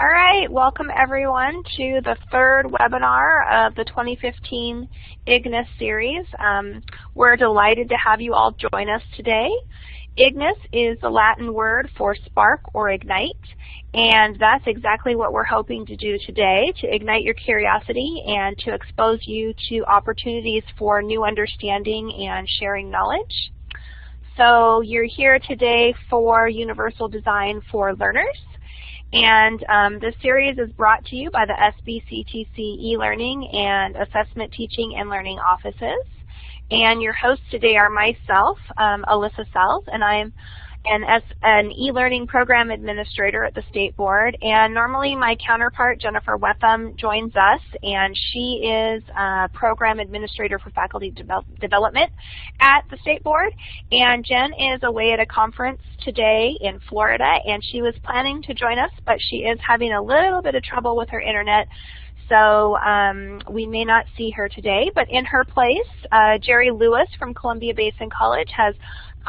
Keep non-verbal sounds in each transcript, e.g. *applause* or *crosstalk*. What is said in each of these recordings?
All right, welcome everyone to the third webinar of the 2015 Ignis series. Um, we're delighted to have you all join us today. Ignis is the Latin word for spark or ignite, and that's exactly what we're hoping to do today, to ignite your curiosity and to expose you to opportunities for new understanding and sharing knowledge. So you're here today for Universal Design for Learners. And um, this series is brought to you by the SBCTC e-learning and assessment teaching and learning offices. And your hosts today are myself, um, Alyssa Sells, and I'm and as an e-learning program administrator at the State Board. And normally my counterpart, Jennifer Wetham, joins us, and she is a program administrator for faculty development at the State Board. And Jen is away at a conference today in Florida, and she was planning to join us, but she is having a little bit of trouble with her internet. So um, we may not see her today, but in her place, uh, Jerry Lewis from Columbia Basin College has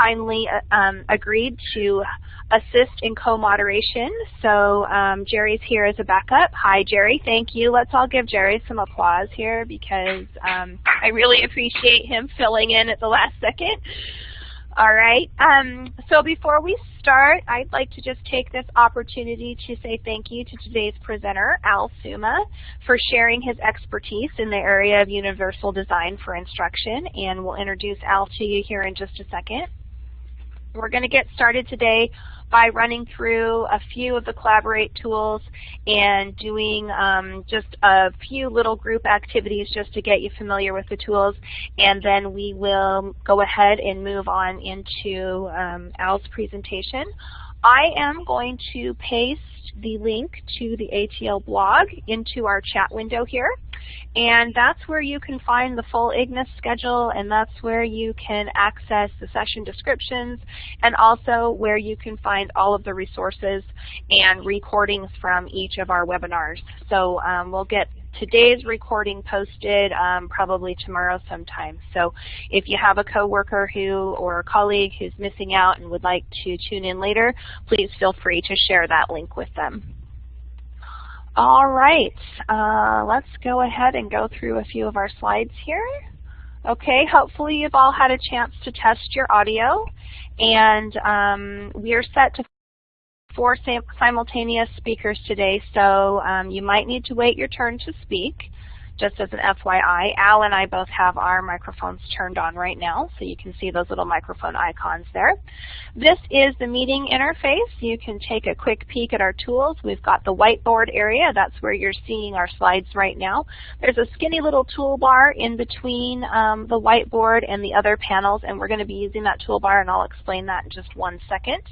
kindly uh, um, agreed to assist in co-moderation. So um, Jerry's here as a backup. Hi, Jerry. Thank you. Let's all give Jerry some applause here because um, I really appreciate him filling in at the last second. All right. Um, so before we start, I'd like to just take this opportunity to say thank you to today's presenter, Al Suma, for sharing his expertise in the area of universal design for instruction. And we'll introduce Al to you here in just a second. We're going to get started today by running through a few of the Collaborate tools and doing um, just a few little group activities just to get you familiar with the tools. And then we will go ahead and move on into um, Al's presentation. I am going to paste the link to the ATL blog into our chat window here. And that's where you can find the full Ignis schedule and that's where you can access the session descriptions and also where you can find all of the resources and recordings from each of our webinars. So um, we'll get today's recording posted um, probably tomorrow sometime. So if you have a coworker who or a colleague who's missing out and would like to tune in later, please feel free to share that link with them. All right, uh, let's go ahead and go through a few of our slides here. Okay, hopefully you've all had a chance to test your audio, and um, we are set to four simultaneous speakers today, so um, you might need to wait your turn to speak just as an FYI, Al and I both have our microphones turned on right now, so you can see those little microphone icons there. This is the meeting interface. You can take a quick peek at our tools. We've got the whiteboard area. That's where you're seeing our slides right now. There's a skinny little toolbar in between um, the whiteboard and the other panels, and we're going to be using that toolbar, and I'll explain that in just one second.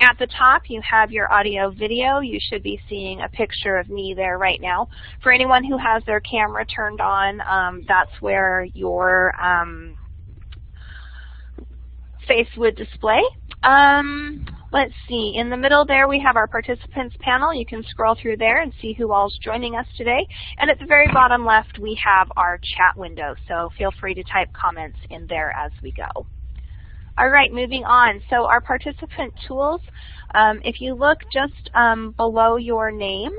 At the top, you have your audio video. You should be seeing a picture of me there right now. For anyone who has their camera turned on, um, that's where your um, face would display. Um, let's see, in the middle there we have our participants panel. You can scroll through there and see who all's joining us today. And at the very bottom left we have our chat window, so feel free to type comments in there as we go. All right, moving on. So our participant tools, um, if you look just um, below your name,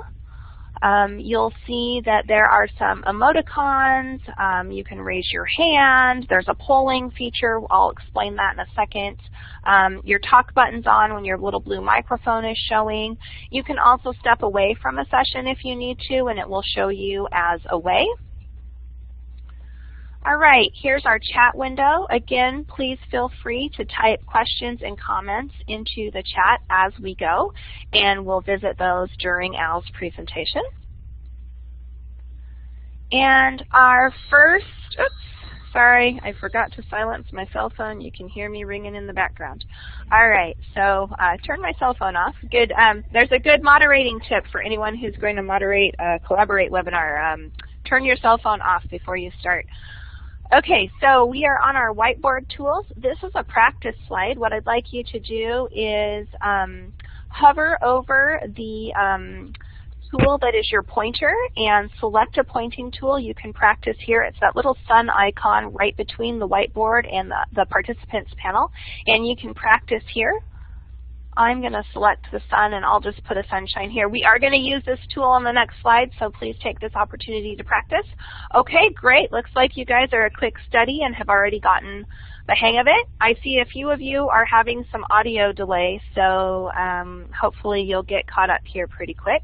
um, you'll see that there are some emoticons. Um, you can raise your hand. There's a polling feature. I'll explain that in a second. Um, your talk button's on when your little blue microphone is showing. You can also step away from a session if you need to, and it will show you as away. All right, here's our chat window. Again, please feel free to type questions and comments into the chat as we go, and we'll visit those during Al's presentation. And our first, oops, sorry, I forgot to silence my cell phone. You can hear me ringing in the background. All right, so uh, turn my cell phone off. Good. Um, there's a good moderating tip for anyone who's going to moderate a Collaborate webinar. Um, turn your cell phone off before you start. Okay, so we are on our whiteboard tools. This is a practice slide. What I'd like you to do is um, hover over the um, tool that is your pointer and select a pointing tool. You can practice here. It's that little sun icon right between the whiteboard and the, the participants panel. And you can practice here I'm going to select the sun and I'll just put a sunshine here. We are going to use this tool on the next slide, so please take this opportunity to practice. Okay, great. Looks like you guys are a quick study and have already gotten the hang of it. I see a few of you are having some audio delay, so um, hopefully you'll get caught up here pretty quick.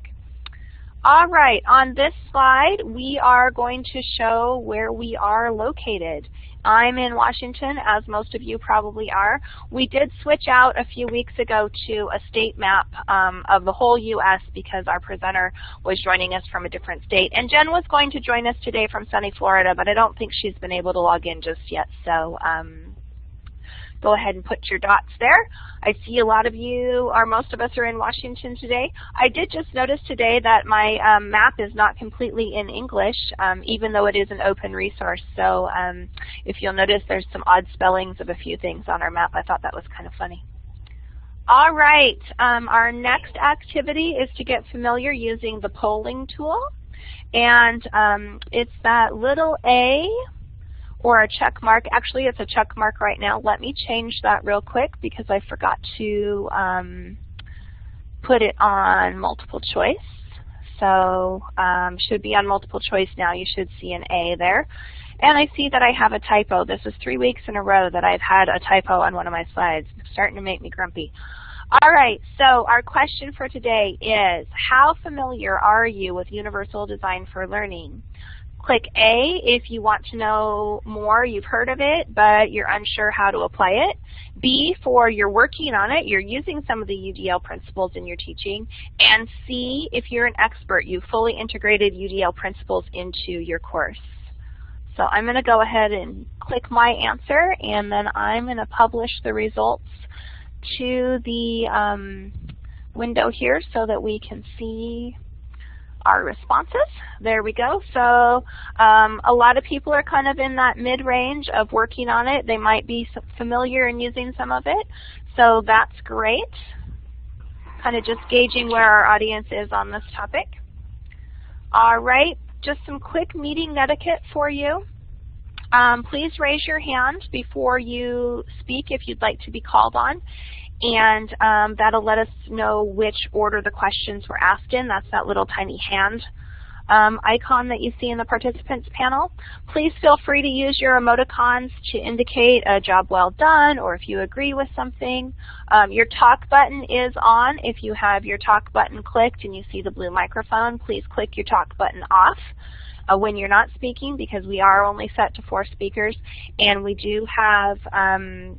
All right, on this slide, we are going to show where we are located. I'm in Washington, as most of you probably are. We did switch out a few weeks ago to a state map um, of the whole U.S. because our presenter was joining us from a different state. And Jen was going to join us today from sunny Florida, but I don't think she's been able to log in just yet. So um, go ahead and put your dots there. I see a lot of you, or most of us are in Washington today. I did just notice today that my um, map is not completely in English, um, even though it is an open resource. So um, if you'll notice, there's some odd spellings of a few things on our map. I thought that was kind of funny. All right, um, our next activity is to get familiar using the polling tool. And um, it's that little A or a check mark. Actually, it's a check mark right now. Let me change that real quick because I forgot to um, put it on multiple choice. So um, should be on multiple choice now. You should see an A there. And I see that I have a typo. This is three weeks in a row that I've had a typo on one of my slides. It's starting to make me grumpy. All right, so our question for today is, how familiar are you with Universal Design for Learning? Click A if you want to know more, you've heard of it, but you're unsure how to apply it. B for you're working on it, you're using some of the UDL principles in your teaching. And C if you're an expert, you've fully integrated UDL principles into your course. So I'm going to go ahead and click my answer, and then I'm going to publish the results to the um, window here so that we can see our responses. There we go. So um, a lot of people are kind of in that mid-range of working on it. They might be familiar and using some of it. So that's great. Kind of just gauging where our audience is on this topic. All right, just some quick meeting etiquette for you. Um, please raise your hand before you speak if you'd like to be called on and um, that'll let us know which order the questions were asked in. That's that little tiny hand um, icon that you see in the participants panel. Please feel free to use your emoticons to indicate a job well done or if you agree with something. Um, your talk button is on. If you have your talk button clicked and you see the blue microphone, please click your talk button off. Uh, when you're not speaking because we are only set to four speakers and we do have um,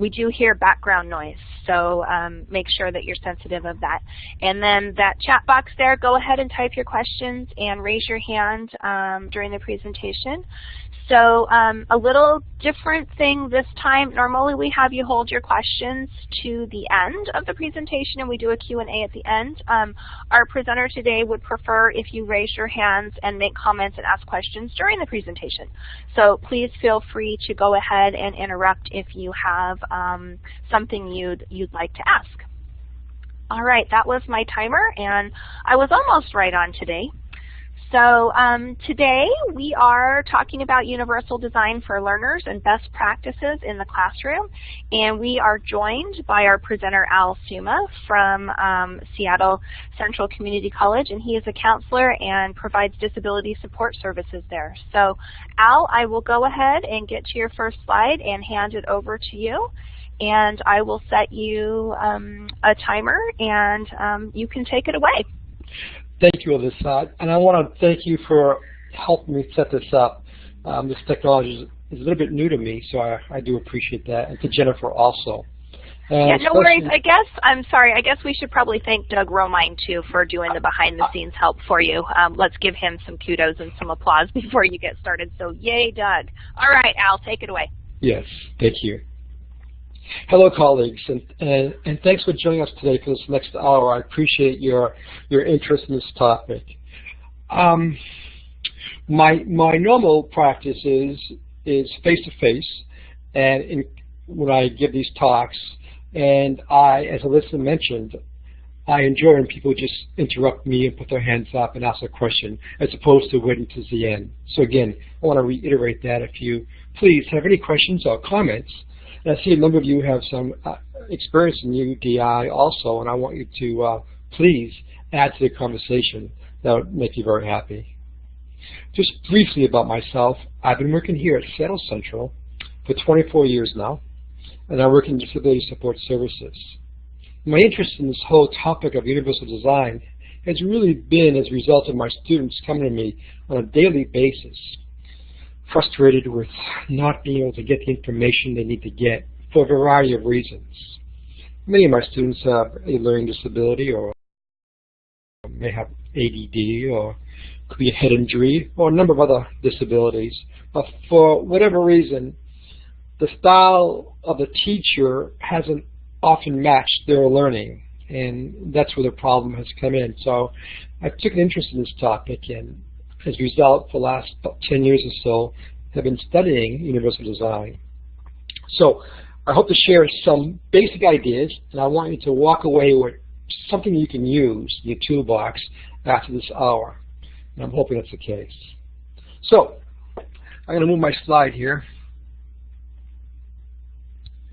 we do hear background noise, so um, make sure that you're sensitive of that. And then that chat box there, go ahead and type your questions and raise your hand um, during the presentation. So um, a little different thing this time. Normally we have you hold your questions to the end of the presentation and we do a Q&A at the end. Um, our presenter today would prefer if you raise your hands and make comments and ask questions during the presentation. So please feel free to go ahead and interrupt if you have um, something you'd, you'd like to ask. All right, that was my timer, and I was almost right on today. So um, today we are talking about universal design for learners and best practices in the classroom. And we are joined by our presenter Al Suma from um, Seattle Central Community College. And he is a counselor and provides disability support services there. So Al, I will go ahead and get to your first slide and hand it over to you. And I will set you um, a timer and um, you can take it away. Thank you, Alyssa. And I want to thank you for helping me set this up. Um, this technology is, is, a little bit new to me, so I, I do appreciate that. And to Jennifer also. yeah, no worries. I guess, I'm sorry, I guess we should probably thank Doug Romine, too, for doing the behind-the-scenes help for you. Um, let's give him some kudos and some applause *laughs* before you get started. So yay, Doug. All right, Al, take it away. Yes, thank you. Hello, colleagues, and, and, and, thanks for joining us today for this next hour. I appreciate your your interest in this topic. Um, my my normal practice is is face to face, and in, when I give these talks, and I, as Alyssa mentioned, I enjoy when people just interrupt me and put their hands up and ask a question, as opposed to waiting to the end. So again, I want to reiterate that if you please have any questions or comments, and I see a number of you have some uh, experience in UDI also, and I want you to uh, please add to the conversation. That would make you very happy. Just briefly about myself, I've been working here at Seattle Central for 24 years now, and I work in disability support services. My interest in this whole topic of universal design has really been as a result of my students coming to me on a daily basis, frustrated with not being able to get the information they need to get for a variety of reasons. Many of my students have a learning disability or may have ADD or could be a head injury or a number of other disabilities. But for whatever reason, the style of the teacher hasn't often matched their learning and that's where the problem has come in. So I took an interest in this topic and as a result for the last 10 years or so have been studying universal design. So I hope to share some basic ideas and I want you to walk away with something you can use in your toolbox after this hour. And I'm hoping that's the case. So I'm going to move my slide here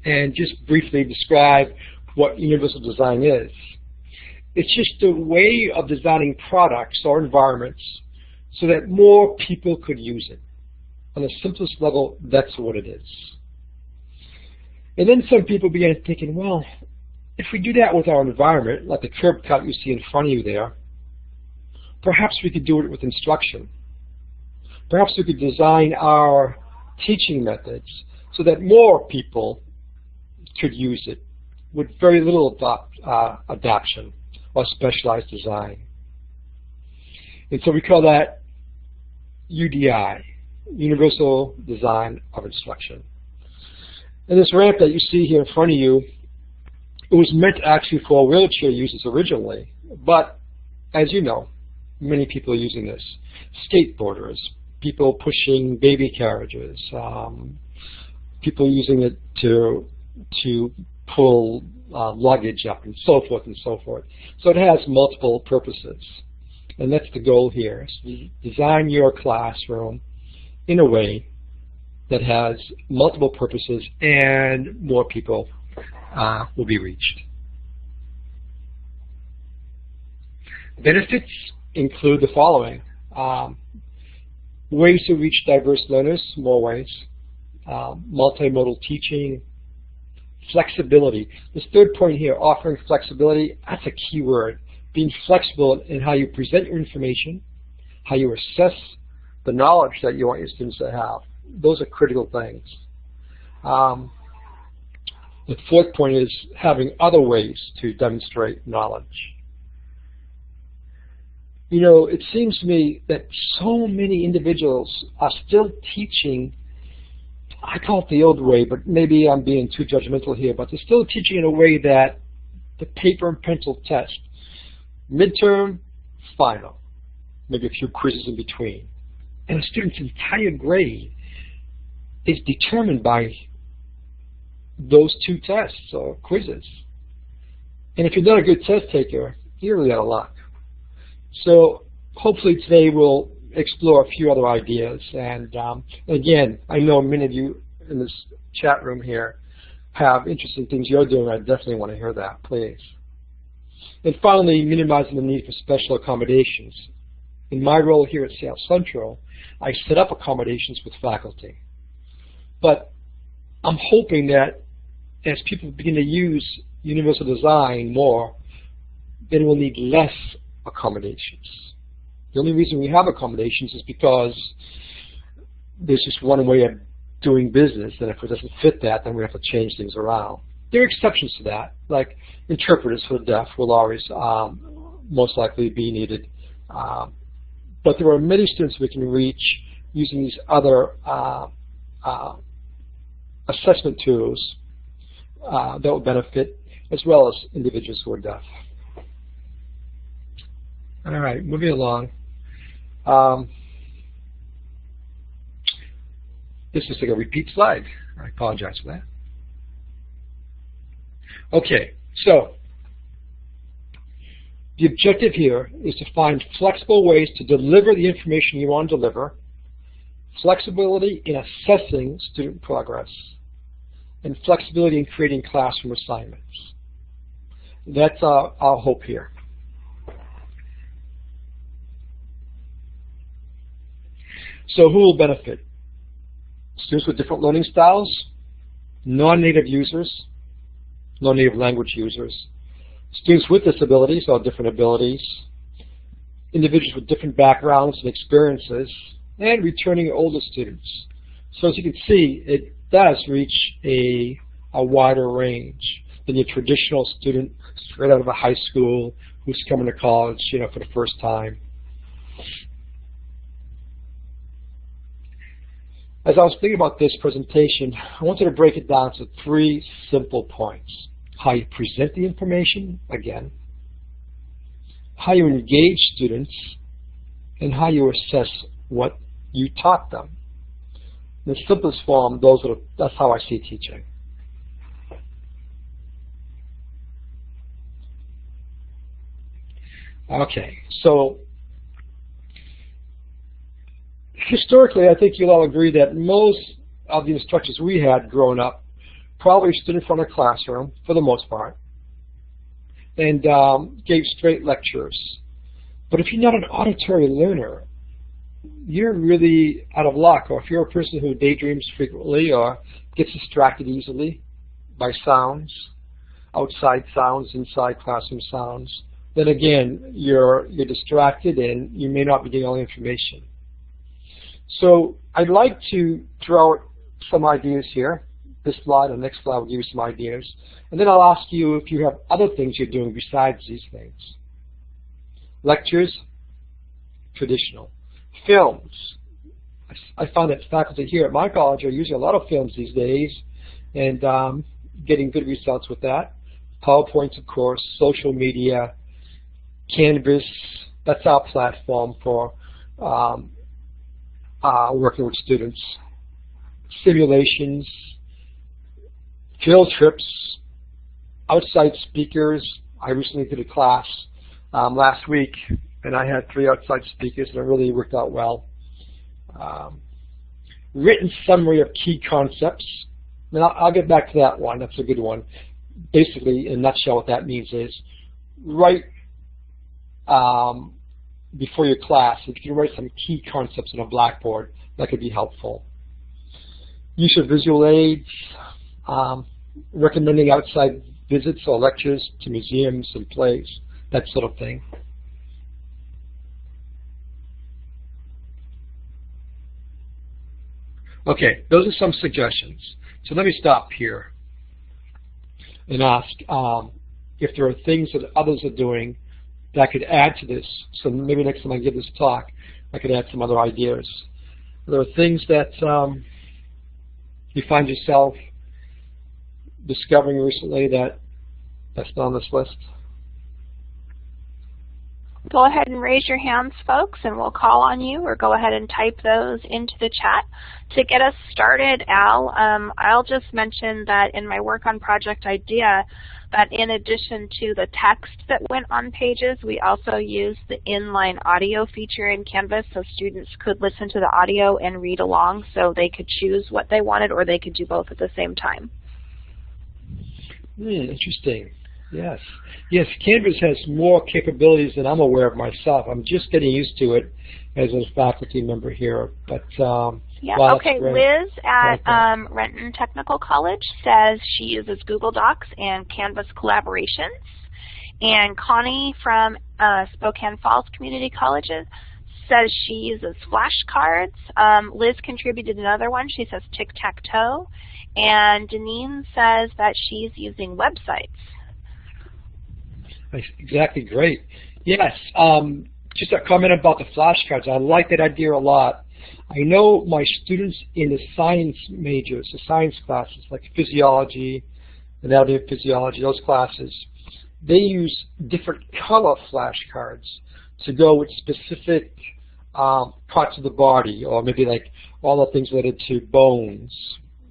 and just briefly describe what universal design is. It's just a way of designing products or environments so that more people could use it. On the simplest level, that's what it is. And then some people began thinking, well, if we do that with our environment, like the curb cut you see in front of you there, perhaps we could do it with instruction. Perhaps we could design our teaching methods so that more people could use it with very little adopt, uh, or specialized design. And so we call that UDI, Universal Design of Instruction. And this ramp that you see here in front of you, it was meant actually for wheelchair users originally, but as you know, many people are using this. Skateboarders, people pushing baby carriages, um, people using it to to pull uh, luggage up and so forth and so forth. So it has multiple purposes. And that's the goal here. So design your classroom in a way that has multiple purposes and more people uh, will be reached. Benefits include the following. Um, ways to reach diverse learners, more ways. Um, multimodal teaching, Flexibility. This third point here, offering flexibility, that's a key word. Being flexible in how you present your information, how you assess the knowledge that you want your students to have. Those are critical things. Um, the fourth point is having other ways to demonstrate knowledge. You know, it seems to me that so many individuals are still teaching I call it the old way, but maybe I'm being too judgmental here, but they're still teaching in a way that the paper and pencil test, midterm, final, maybe a few quizzes in between. And a student's entire grade is determined by those two tests or quizzes. And if you're not a good test taker, you're really out of luck. So hopefully today we'll explore a few other ideas. And um, again, I know many of you in this chat room here have interesting things you're doing. I definitely want to hear that, please. And finally, minimizing the need for special accommodations. In my role here at Seattle Central, I set up accommodations with faculty. But I'm hoping that as people begin to use universal design more, then we'll need less accommodations. The only reason we have accommodations is because there's just one way of doing business, and if it doesn't fit that, then we have to change things around. There are exceptions to that, like interpreters for the deaf will always um, most likely be needed. Um, but there are many students we can reach using these other uh, uh, assessment tools uh, that will benefit as well as individuals who are deaf. All right, moving along. Um, this is like a repeat slide. I apologize for that. Okay, so the objective here is to find flexible ways to deliver the information you want to deliver, flexibility in assessing student progress, and flexibility in creating classroom assignments. That's our, our hope here. So who will benefit? Students with different learning styles, non-native users, non-native language users, students with disabilities or different abilities, individuals with different backgrounds and experiences, and returning older students. So as you can see, it does reach a, a wider range than your traditional student straight out of a high school who's coming to college you know, for the first time. As I was thinking about this presentation, I wanted to break it down to three simple points. How you present the information, again, how you engage students, and how you assess what you taught them. In the simplest form, those are, that's how I see teaching. Okay, so historically, I think you'll all agree that most of the instructors we had growing up probably stood in front of a classroom, for the most part, and um, gave straight lectures. But if you're not an auditory learner, you're really out of luck. Or if you're a person who daydreams frequently or gets distracted easily by sounds, outside sounds, inside classroom sounds, then again, you're, you're distracted and you may not be getting all the information. So I'd like to throw out some ideas here. This slide and next slide will give you some ideas. And then I'll ask you if you have other things you're doing besides these things. Lectures, traditional. Films. I find that faculty here at my college are using a lot of films these days and um, getting good results with that. PowerPoints, of course, social media, Canvas, that's our platform for um, uh, working with students. Simulations, field trips, outside speakers. I recently did a class um, last week, and I had three outside speakers, and it really worked out well. Um, written summary of key concepts. And I'll, I'll, get back to that one. That's a good one. Basically, in a nutshell, what that means is write um, before your class, if you can write some key concepts on a blackboard, that could be helpful. Use of visual aids, um, recommending outside visits or lectures to museums and plays, that sort of thing. Okay, those are some suggestions. So let me stop here and ask um, if there are things that others are doing that could add to this. So maybe next time I give this talk, I could add some other ideas. There are things that um, you find yourself discovering recently that that's not on this list? Go ahead and raise your hands, folks, and we'll call on you, or go ahead and type those into the chat. To get us started, Al, um, I'll just mention that in my work on Project IDEA, that in addition to the text that went on pages, we also used the inline audio feature in Canvas so students could listen to the audio and read along so they could choose what they wanted or they could do both at the same time. Hmm, interesting. Yes. Yes, Canvas has more capabilities than I'm aware of myself. I'm just getting used to it as a faculty member here. But um, yeah. okay. Liz at um, Renton Technical College says she uses Google Docs and Canvas collaborations. And Connie from uh, Spokane Falls Community Colleges says she uses flashcards. Um, Liz contributed another one. She says tic-tac-toe. And Deneen says that she's using websites. Exactly, great. Yes, um, just a comment about the flashcards. I like that idea a lot. I know my students in the science majors, the science classes, like physiology, anatomy of physiology, those classes, they use different color flashcards to go with specific um, parts of the body, or maybe like all the things related to bones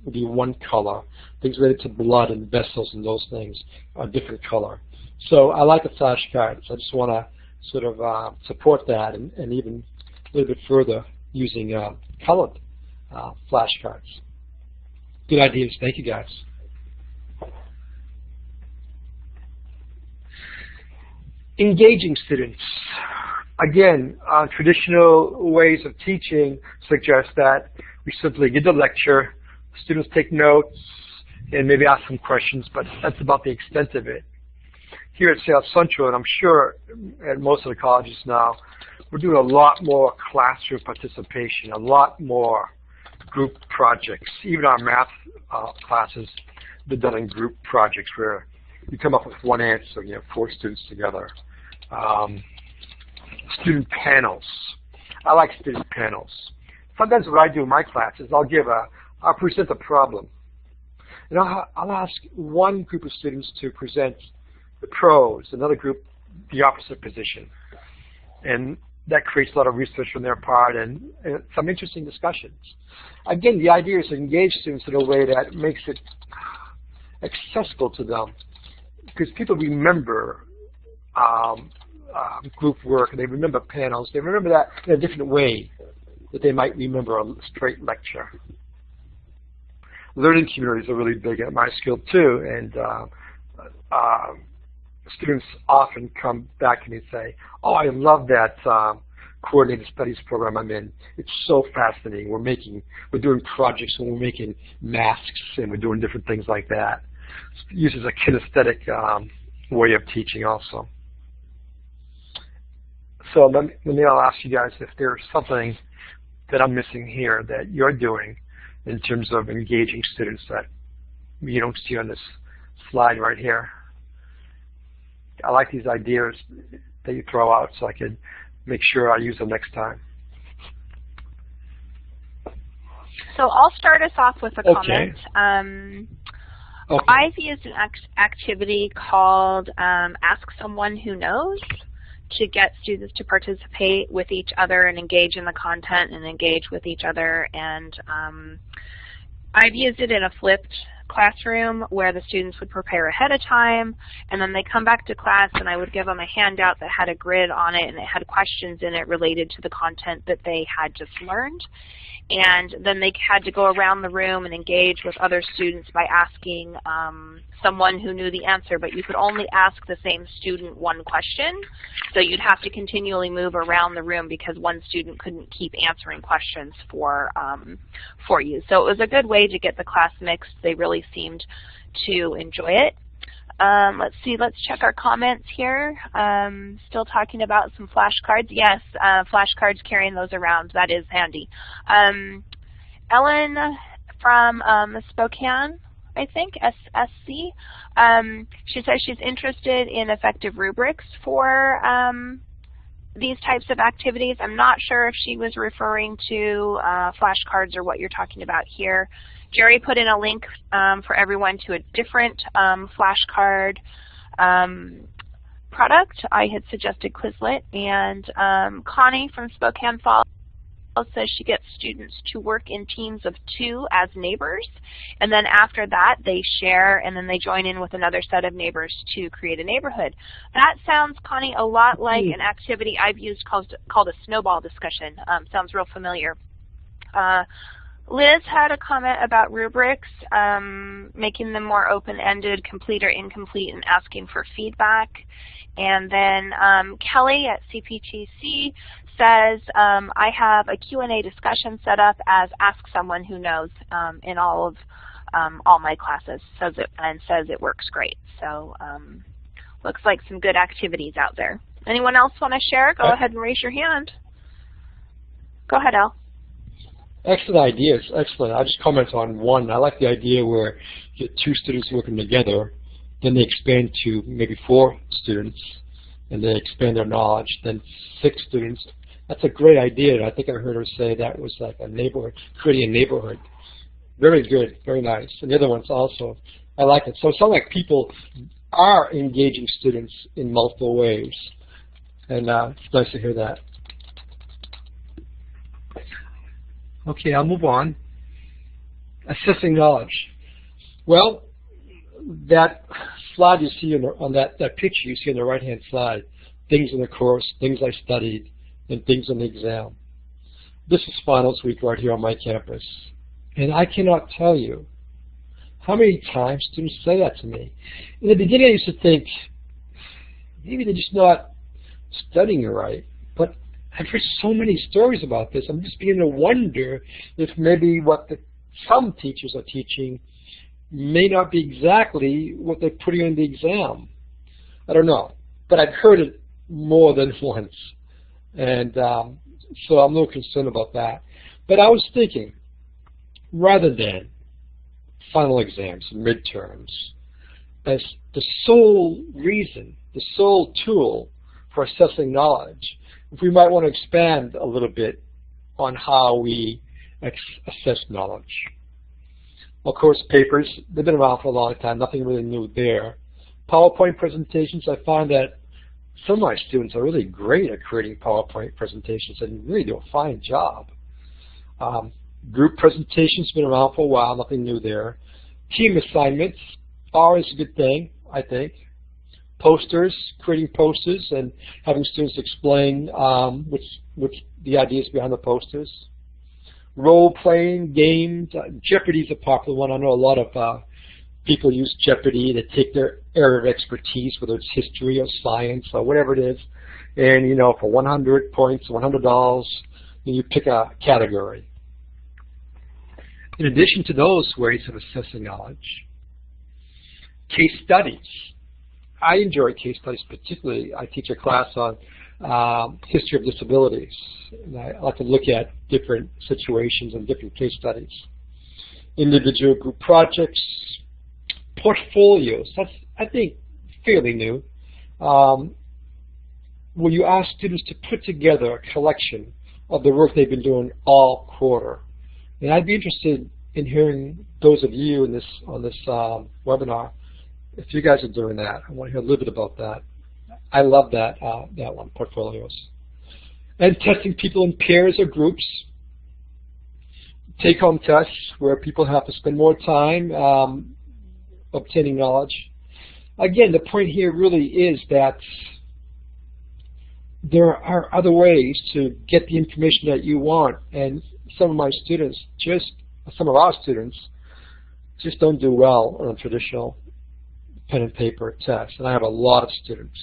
would be one color. Things related to blood and vessels and those things are different color. So I like the flashcards. I just want to sort of uh, support that and, and, even a little bit further using uh, colored uh, flashcards. Good ideas. Thank you, guys. Engaging students. Again, uh, traditional ways of teaching suggest that we simply give the lecture, students take notes, and maybe ask some questions, but that's about the extent of it. Here at Seattle Central, and I'm sure at most of the colleges now, we're doing a lot more classroom participation, a lot more group projects. Even our math uh, classes, they're done in group projects where you come up with one answer, you have four students together. Um, student panels. I like student panels. Sometimes what I do in my classes, I'll give a, I'll present a problem. And I'll, I'll ask one group of students to present the pros, another group the opposite position. And that creates a lot of research on their part and, and some interesting discussions. Again, the idea is to engage students in a way that makes it accessible to them because people remember um, um, group work, and they remember panels. They remember that in a different way that they might remember a straight lecture. Learning communities are really big at my school too, and uh, uh, students often come back to me and say, "Oh, I love that um, coordinated studies program I'm in. It's so fascinating. We're making, we're doing projects and we're making masks and we're doing different things like that." It uses a kinesthetic um, way of teaching also. So let me, let me I'll ask you guys if there's something that I'm missing here that you're doing in terms of engaging students that you don't see on this slide right here. I like these ideas that you throw out so I can make sure I use them next time. So I'll start us off with a okay. comment. Um, okay. I've used an act activity called um, Ask Someone Who Knows to get students to participate with each other and engage in the content and engage with each other. And um, I've used it in a flipped classroom where the students would prepare ahead of time and then they come back to class and I would give them a handout that had a grid on it and it had questions in it related to the content that they had just learned and then they had to go around the room and engage with other students by asking um, someone who knew the answer, but you could only ask the same student one question, so you'd have to continually move around the room because one student couldn't keep answering questions for um, for you. So it was a good way to get the class mixed. They really seemed to enjoy it. Um, let's see, let's check our comments here. Um, still talking about some flashcards. Yes, uh, flashcards, carrying those around, that is handy. Um, Ellen from um, Spokane, I think, SCC, um, she says she's interested in effective rubrics for um, these types of activities. I'm not sure if she was referring to uh, flashcards or what you're talking about here. Jerry put in a link um, for everyone to a different um, flashcard um, product. I had suggested Quizlet, and um, Connie from Spokane Falls says she gets students to work in teams of two as neighbors, and then after that they share and then they join in with another set of neighbors to create a neighborhood. That sounds, Connie, a lot like an activity I've used called, called a snowball discussion. Um, sounds real familiar. Uh, Liz had a comment about rubrics, um, making them more open-ended, complete or incomplete, and asking for feedback. And then um, Kelly at CPTC says, um, I have a Q&A discussion set up as Ask Someone Who Knows um, in all of um, all my classes says it, and says it works great. So um, looks like some good activities out there. Anyone else want to share? Go ahead and raise your hand. Go ahead, Al. Excellent ideas, excellent. I'll just comment on one. I like the idea where you get two students working together, then they expand to maybe four students, and they expand their knowledge, then six students. That's a great idea. I think I heard her say that was like a neighborhood, creating a neighborhood. Very good, very nice. And the other ones also, I like it. So it sounds like people are engaging students in multiple ways. And uh, it's nice to hear that. Okay, I'll move on. Assessing knowledge. Well, that slide you see the, on that, that picture you see on the right-hand side, things in the course, things I studied, and things on the exam. This is finals week right here on my campus. And I cannot tell you how many times students say that to me. In the beginning I used to think, maybe they're just not studying right. I've heard so many stories about this. I'm just beginning to wonder if maybe what the, some teachers are teaching may not be exactly what they're putting in the exam. I don't know, but I've heard it more than *laughs* once, and um, so I'm a little concerned about that. But I was thinking, rather than final exams midterms as the sole reason, the sole tool for assessing knowledge, we might want to expand a little bit on how we assess knowledge. Of course, papers, they've been around for a long time, nothing really new there. PowerPoint presentations, I find that some of my students are really great at creating PowerPoint presentations and really do a fine job. Um, group presentations been around for a while, nothing new there. Team assignments, always a good thing, I think. Posters, creating posters and having students explain um, which, which the ideas behind the posters. Role-playing games, uh, Jeopardy is a popular one. I know a lot of uh, people use Jeopardy to take their area of expertise, whether it's history or science or whatever it is, and you know, for 100 points, $100, you pick a category. In addition to those ways of assessing knowledge, case studies. I enjoy case studies particularly. I teach a class on um, history of disabilities. And I like to look at different situations and different case studies. Individual group projects, portfolios. That's, I think, fairly new. Um, where you ask students to put together a collection of the work they've been doing all quarter. And I'd be interested in hearing those of you in this on this um, webinar, if you guys are doing that. I want to hear a little bit about that. I love that uh, that one, portfolios. And testing people in pairs or groups. Take-home tests where people have to spend more time um, obtaining knowledge. Again, the point here really is that there are other ways to get the information that you want, and some of my students, just some of our students, just don't do well on traditional pen and paper tests, and I have a lot of students.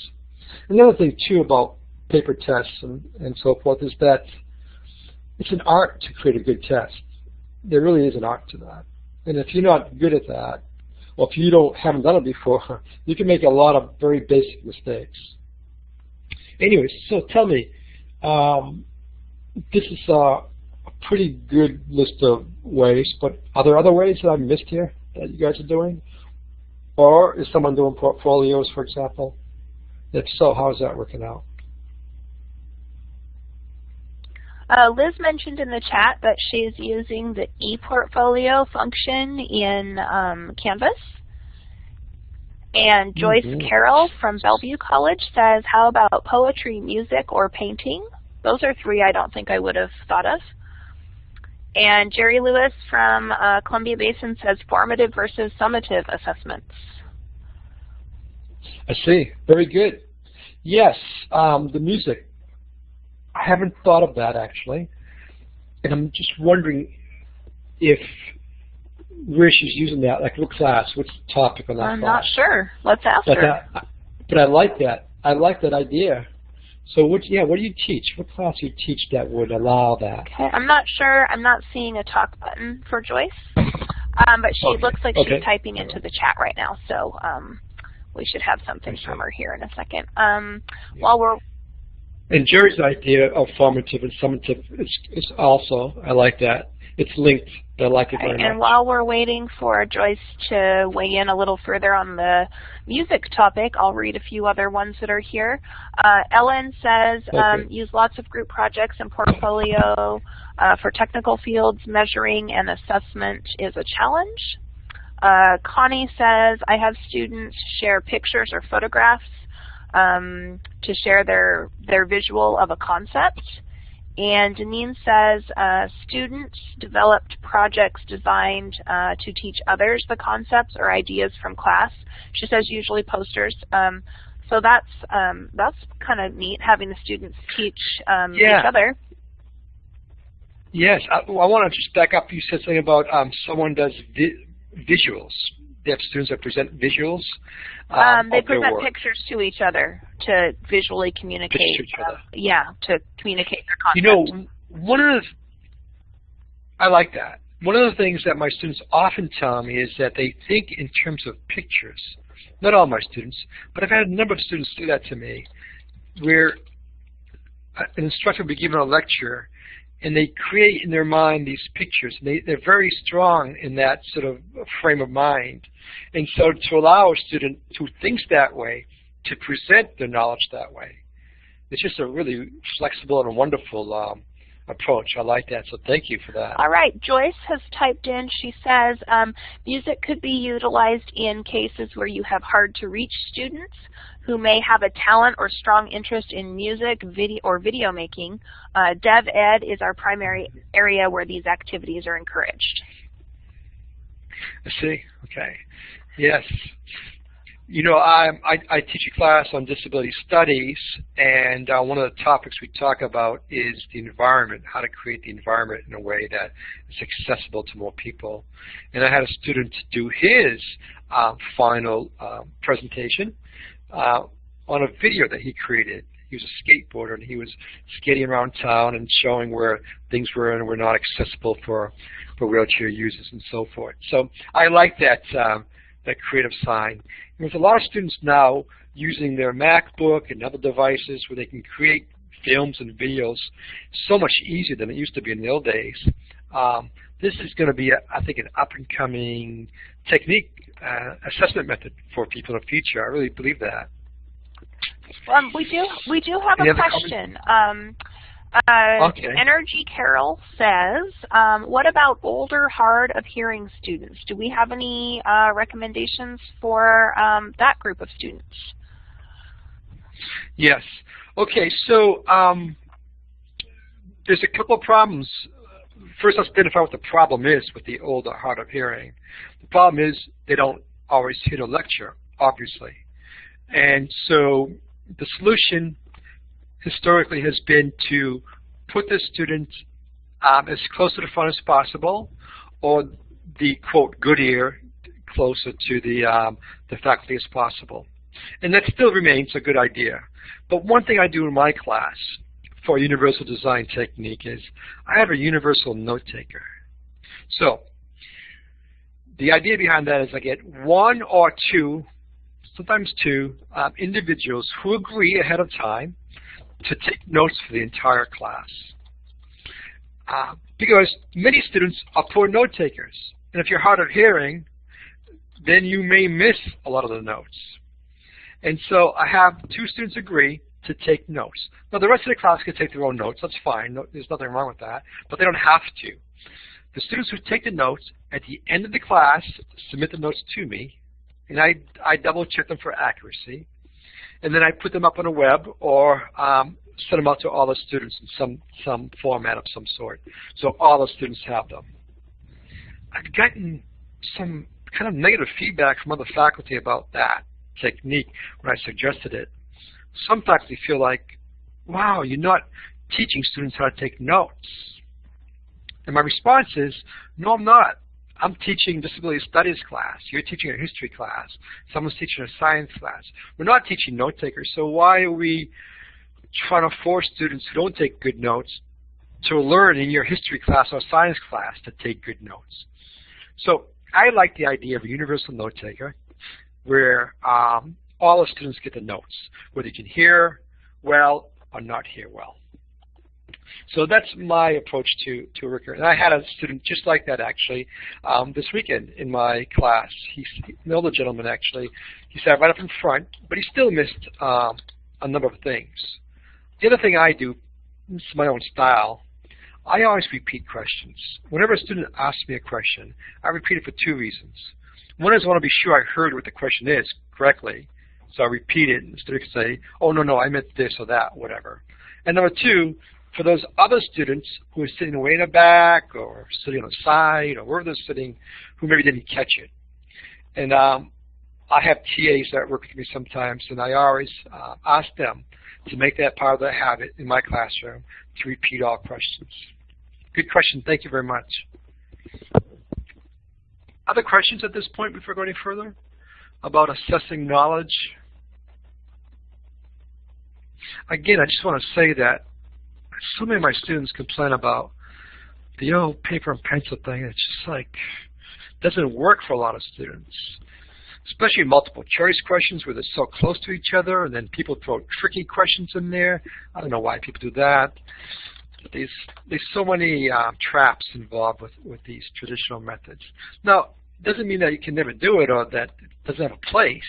Another thing too about paper tests and, and so forth is that it's an art to create a good test. There really is an art to that. And if you're not good at that, or if you don't haven't done it before, *laughs* you can make a lot of very basic mistakes. Anyway, so tell me, um, this is a, pretty good list of ways, but are there other ways that I've missed here that you guys are doing? Or is someone doing portfolios, for example? If so, how is that working out? Uh, Liz mentioned in the chat that she's using the ePortfolio function in um, Canvas. And Joyce mm -hmm. Carroll from Bellevue College says, how about poetry, music, or painting? Those are three I don't think I would have thought of. And Jerry Lewis from uh, Columbia Basin says formative versus summative assessments. I see. Very good. Yes, um, the music. I haven't thought of that actually. And I'm just wondering if where she's using that, like what class, what's the topic on that I'm class? not sure. Let's ask but her. That, but I like that. I like that idea. So what? Yeah, what do you teach? What class do you teach that would allow that? Okay, I'm not sure. I'm not seeing a talk button for Joyce, um, but she okay. looks like okay. she's typing into the chat right now. So um, we should have something from her here in a second. Um, yeah. While we're and Jerry's idea of formative and summative is, is also I like that. It's linked. I like it very okay, much. And while we're waiting for Joyce to weigh in a little further on the music topic, I'll read a few other ones that are here. Uh, Ellen says, okay. um, use lots of group projects and portfolio uh, for technical fields. Measuring and assessment is a challenge. Uh, Connie says, I have students share pictures or photographs um, to share their, their visual of a concept. And Janine says, uh, students developed projects designed uh, to teach others the concepts or ideas from class. She says usually posters. Um, so that's um, that's kind of neat, having the students teach um, yeah. each other. Yes, I, I want to just back up. You said something about um, someone does vi visuals. They have students that present visuals. Um, um, they present pictures to each other to visually communicate. Pictures to each uh, other. yeah, to communicate their You know, one of the, I like that. One of the things that my students often tell me is that they think in terms of pictures. Not all my students, but I've had a number of students do that to me, where an instructor will be given a lecture and they create in their mind these pictures. They, they're very strong in that sort of frame of mind. And so to allow a student who thinks that way to present their knowledge that way, it's just a really flexible and wonderful um, approach. I like that, so thank you for that. All right, Joyce has typed in, she says, um, music could be utilized in cases where you have hard to reach students who may have a talent or strong interest in music video or video making. Uh, Dev Ed is our primary area where these activities are encouraged. I see. Okay. Yes. You know, I, I, I teach a class on disability studies, and uh, one of the topics we talk about is the environment, how to create the environment in a way that is accessible to more people. And I had a student do his uh, final uh, presentation uh, on a video that he created. He was a skateboarder, and he was skating around town and showing where things were and were not accessible for, for wheelchair users and so forth. So I like that. Um, that creative side. There's a lot of students now using their MacBook and other devices where they can create films and videos so much easier than it used to be in the old days. Um, this is going to be, a, I think, an up-and-coming technique, uh, assessment method for people in the future. I really believe that. Um, we do we do have Any a question. Um, uh, Okay. Energy Carol says, um, what about older, hard of hearing students? Do we have any uh, recommendations for um, that group of students? Yes. Okay, so um, there's a couple of problems. First, let's identify what the problem is with the old or hard of hearing. The problem is they don't always hear the lecture, obviously. And so the solution historically has been to put the student um, as close to the front as possible, or the quote good ear closer to the um, the faculty as possible. And that still remains a good idea. But one thing I do in my class for universal design technique is I have a universal note taker. So the idea behind that is I get one or two, sometimes two, um, individuals who agree ahead of time to take notes for the entire class. Uh, because many students are poor note takers. And if you're hard of hearing, then you may miss a lot of the notes. And so I have two students agree to take notes. Now the rest of the class can take their own notes. That's fine. No, there's nothing wrong with that. But they don't have to. The students who take the notes at the end of the class submit the notes to me, and I, I double check them for accuracy. And then I put them up on a web or um, send them out to all the students in some, some format of some sort. So all the students have them. I've gotten some kind of negative feedback from other faculty about that technique when I suggested it. Some faculty feel like, wow, you're not teaching students how to take notes. And my response is, no, I'm not. I'm teaching disability studies class. You're teaching a history class. Someone's teaching a science class. We're not teaching note takers, so why are we trying to force students who don't take good notes to learn in your history class or science class to take good notes? So I like the idea of a universal note taker where um, all the students get the notes, whether you can hear well or not hear well. So that's my approach to, to a recurrent. And I had a student just like that actually um, this weekend in my class. He's an older gentleman actually. He sat right up in front, but he still missed um, a number of things. The other thing I do, this is my own style, I always repeat questions. Whenever a student asks me a question, I repeat it for two reasons. One is I want to be sure I heard what the question is correctly, so I repeat it, and the student can say, oh, no, no, I meant this or that, whatever. And number two, for those other students who are sitting way in the back or sitting on the side or wherever they're sitting who maybe didn't catch it. And um, I have TAs that work with me sometimes, and I always uh, ask them to make that part of their habit in my classroom to repeat all questions. Good question. Thank you very much. other questions at this point before going further about assessing knowledge? Again, I just want to say that so many of my students complain about the old paper and pencil thing. It's just like doesn't work for a lot of students, especially multiple choice questions where they're so close to each other, and then people throw tricky questions in there. I don't know why people do that. There's there's so many uh, traps involved with with these traditional methods. Now, doesn't mean that you can never do it or that it doesn't have a place.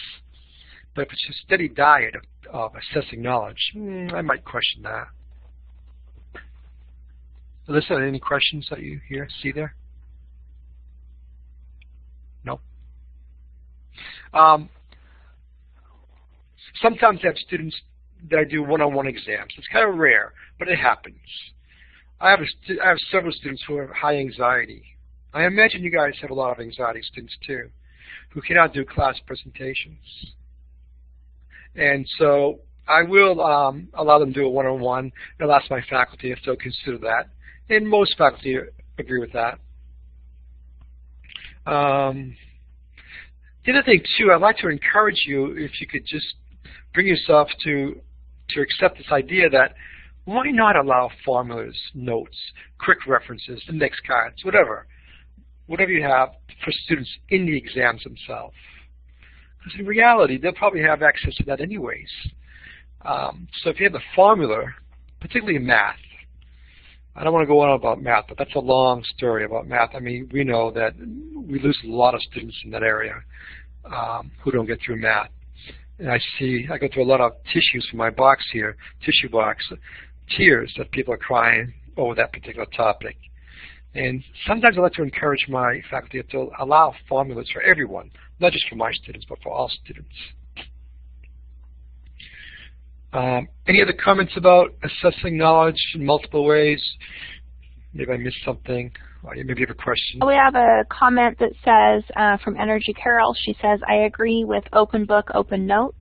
But if it's a steady diet of, of assessing knowledge, hmm, I might question that. Alyssa, any questions that you hear, see there? No? Um, sometimes I have students that I do one-on-one -on -one exams. It's kind of rare, but it happens. I have, I have several students who have high anxiety. I imagine you guys have a lot of anxiety students too, who cannot do class presentations. And so I will um, allow them to do a one-on-one, -on -one, and I'll ask my faculty if they'll consider that and most faculty agree with that. Um, the other thing too, I'd like to encourage you if you could just bring yourself to to accept this idea that why not allow formulas, notes, quick references, index cards, whatever, whatever you have for students in the exams themselves. Because in reality, they'll probably have access to that anyways. Um, so if you have the formula, particularly math, I don't want to go on about math, but that's a long story about math. I mean, we know that we lose a lot of students in that area um, who don't get through math. And I see, I go through a lot of tissues from my box here, tissue box, tears that people are crying over that particular topic. And sometimes I like to encourage my faculty to allow formulas for everyone, not just for my students, but for all students. Um, any other comments about assessing knowledge in multiple ways? Maybe I missed something. Maybe you have a question. We have a comment that says uh, from Energy Carol. She says, I agree with open book, open note.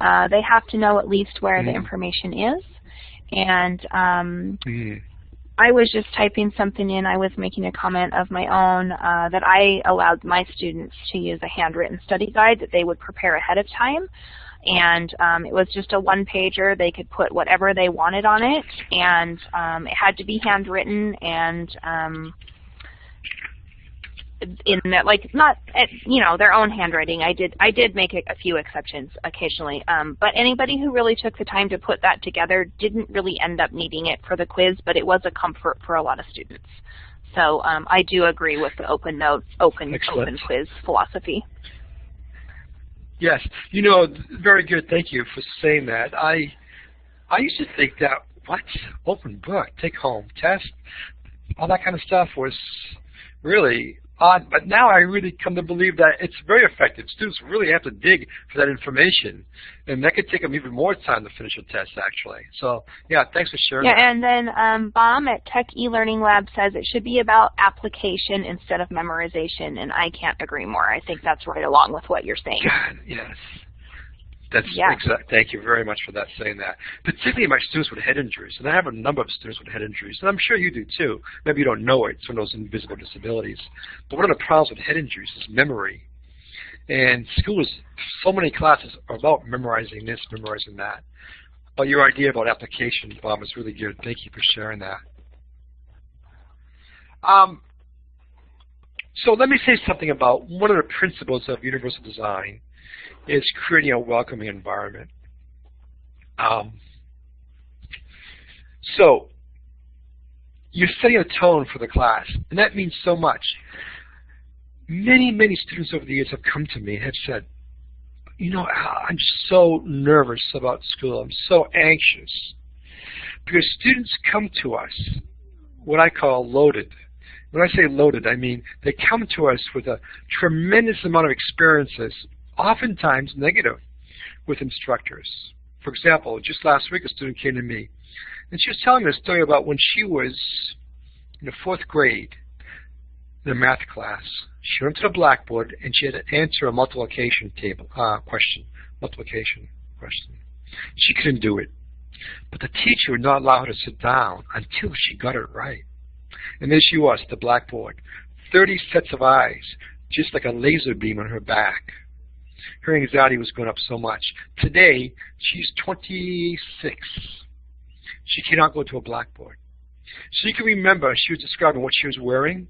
Uh, they have to know at least where mm. the information is. And um, mm. I was just typing something in. I was making a comment of my own uh, that I allowed my students to use a handwritten study guide that they would prepare ahead of time and um, it was just a one pager. They could put whatever they wanted on it, and um, it had to be handwritten and um, in that like not you know their own handwriting. I did I did make a, a few exceptions occasionally, um, but anybody who really took the time to put that together didn't really end up needing it for the quiz, but it was a comfort for a lot of students. So um, I do agree with the open notes, open Excellent. open quiz philosophy. Yes, you know, very good. Thank you for saying that. I I used to think that what open book, take home test, all that kind of stuff was really odd, but now I really come to believe that it's very effective. Students really have to dig for that information, and that could take them even more time to finish a test, actually. So, yeah, thanks for sharing Yeah, that. and then um, Baum at Tech eLearning Lab says it should be about application instead of memorization, and I can't agree more. I think that's right along with what you're saying. God, yes. That's yeah. exact. Thank you very much for that saying that. Particularly my students with head injuries, and I have a number of students with head injuries, and I'm sure you do too. Maybe you don't know it. It's one of those invisible disabilities. But one of the problems with head injuries is memory. And schools, so many classes are about memorizing this, memorizing that. But your idea about application, Bob, is really good. Thank you for sharing that. Um, so let me say something about one of the principles of universal design is creating a welcoming environment. Um, so you're setting a tone for the class, and that means so much. Many, many students over the years have come to me and have said, you know, I'm so nervous about school. I'm so anxious. Because students come to us, what I call loaded. When I say loaded, I mean they come to us with a tremendous amount of experiences oftentimes negative with instructors. For example, just last week a student came to me and she was telling me a story about when she was in the fourth grade in a math class. She went to the blackboard and she had to answer a multiplication table uh, question, multiplication question. She couldn't do it. But the teacher would not allow her to sit down until she got it right. And there she was, the blackboard. 30 sets of eyes just like a laser beam on her back. Her anxiety was going up so much. Today, she's 26. She cannot go to a blackboard. She can remember, she was describing what she was wearing,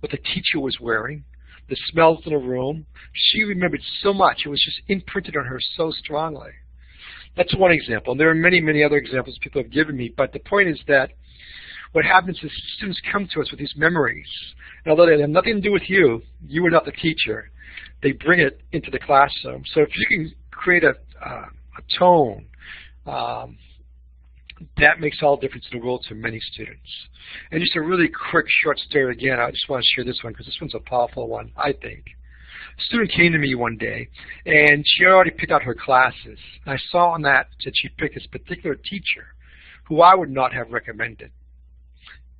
what the teacher was wearing, the smells in the room. She remembered so much. It was just imprinted on her so strongly. That's one example. And there are many, many other examples people have given me. But the point is that what happens is students come to us with these memories. And although they have nothing to do with you, you are not the teacher, they bring it into the classroom. So if you can create a, uh, a tone, um, that makes all the difference in the world to many students. And just a really quick short story again, I just want to share this one because this one's a powerful one, I think. A student came to me one day and she had already picked out her classes. I saw on that that she picked this particular teacher who I would not have recommended.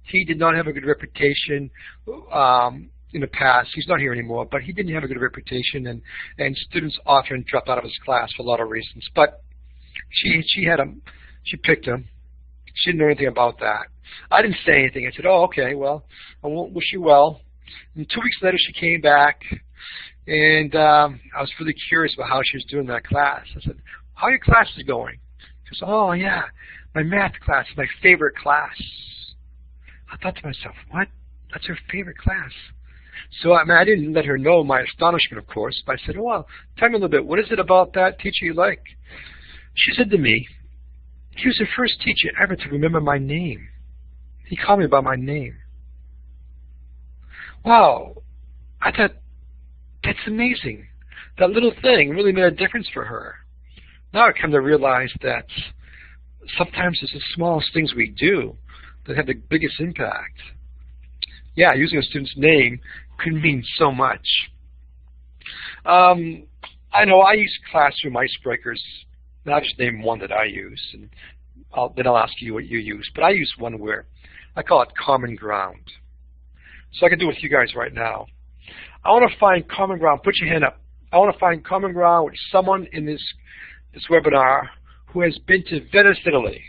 He did not have a good reputation um, in the past. He's not here anymore, but he didn't have a good reputation, and and students often dropped out of his class for a lot of reasons. But she she had a she picked him. She didn't know anything about that. I didn't say anything. I said, oh, okay, well, I won't wish you well. And two weeks later, she came back, and um, I was really curious about how she was doing that class. I said, how are your classes going? She goes, oh, yeah, my math class my favorite class. I thought to myself, what? That's her favorite class. So I mean, I didn't let her know my astonishment, of course, but I said, oh, well, tell me a little bit. What is it about that teacher you like? She said to me, he was the first teacher ever to remember my name. He called me by my name. Wow, I thought, that's amazing. That little thing really made a difference for her. Now I come to realize that sometimes it's the smallest things we do that have the biggest impact. Yeah, using a student's name can mean so much. Um, I know I use classroom icebreakers I'll just name one that I use, and I'll, then I'll ask you what you use. But I use one where I call it common ground. So I can do it with you guys right now. I want to find common ground. Put your hand up. I want to find common ground with someone in this this webinar who has been to Venice, Italy.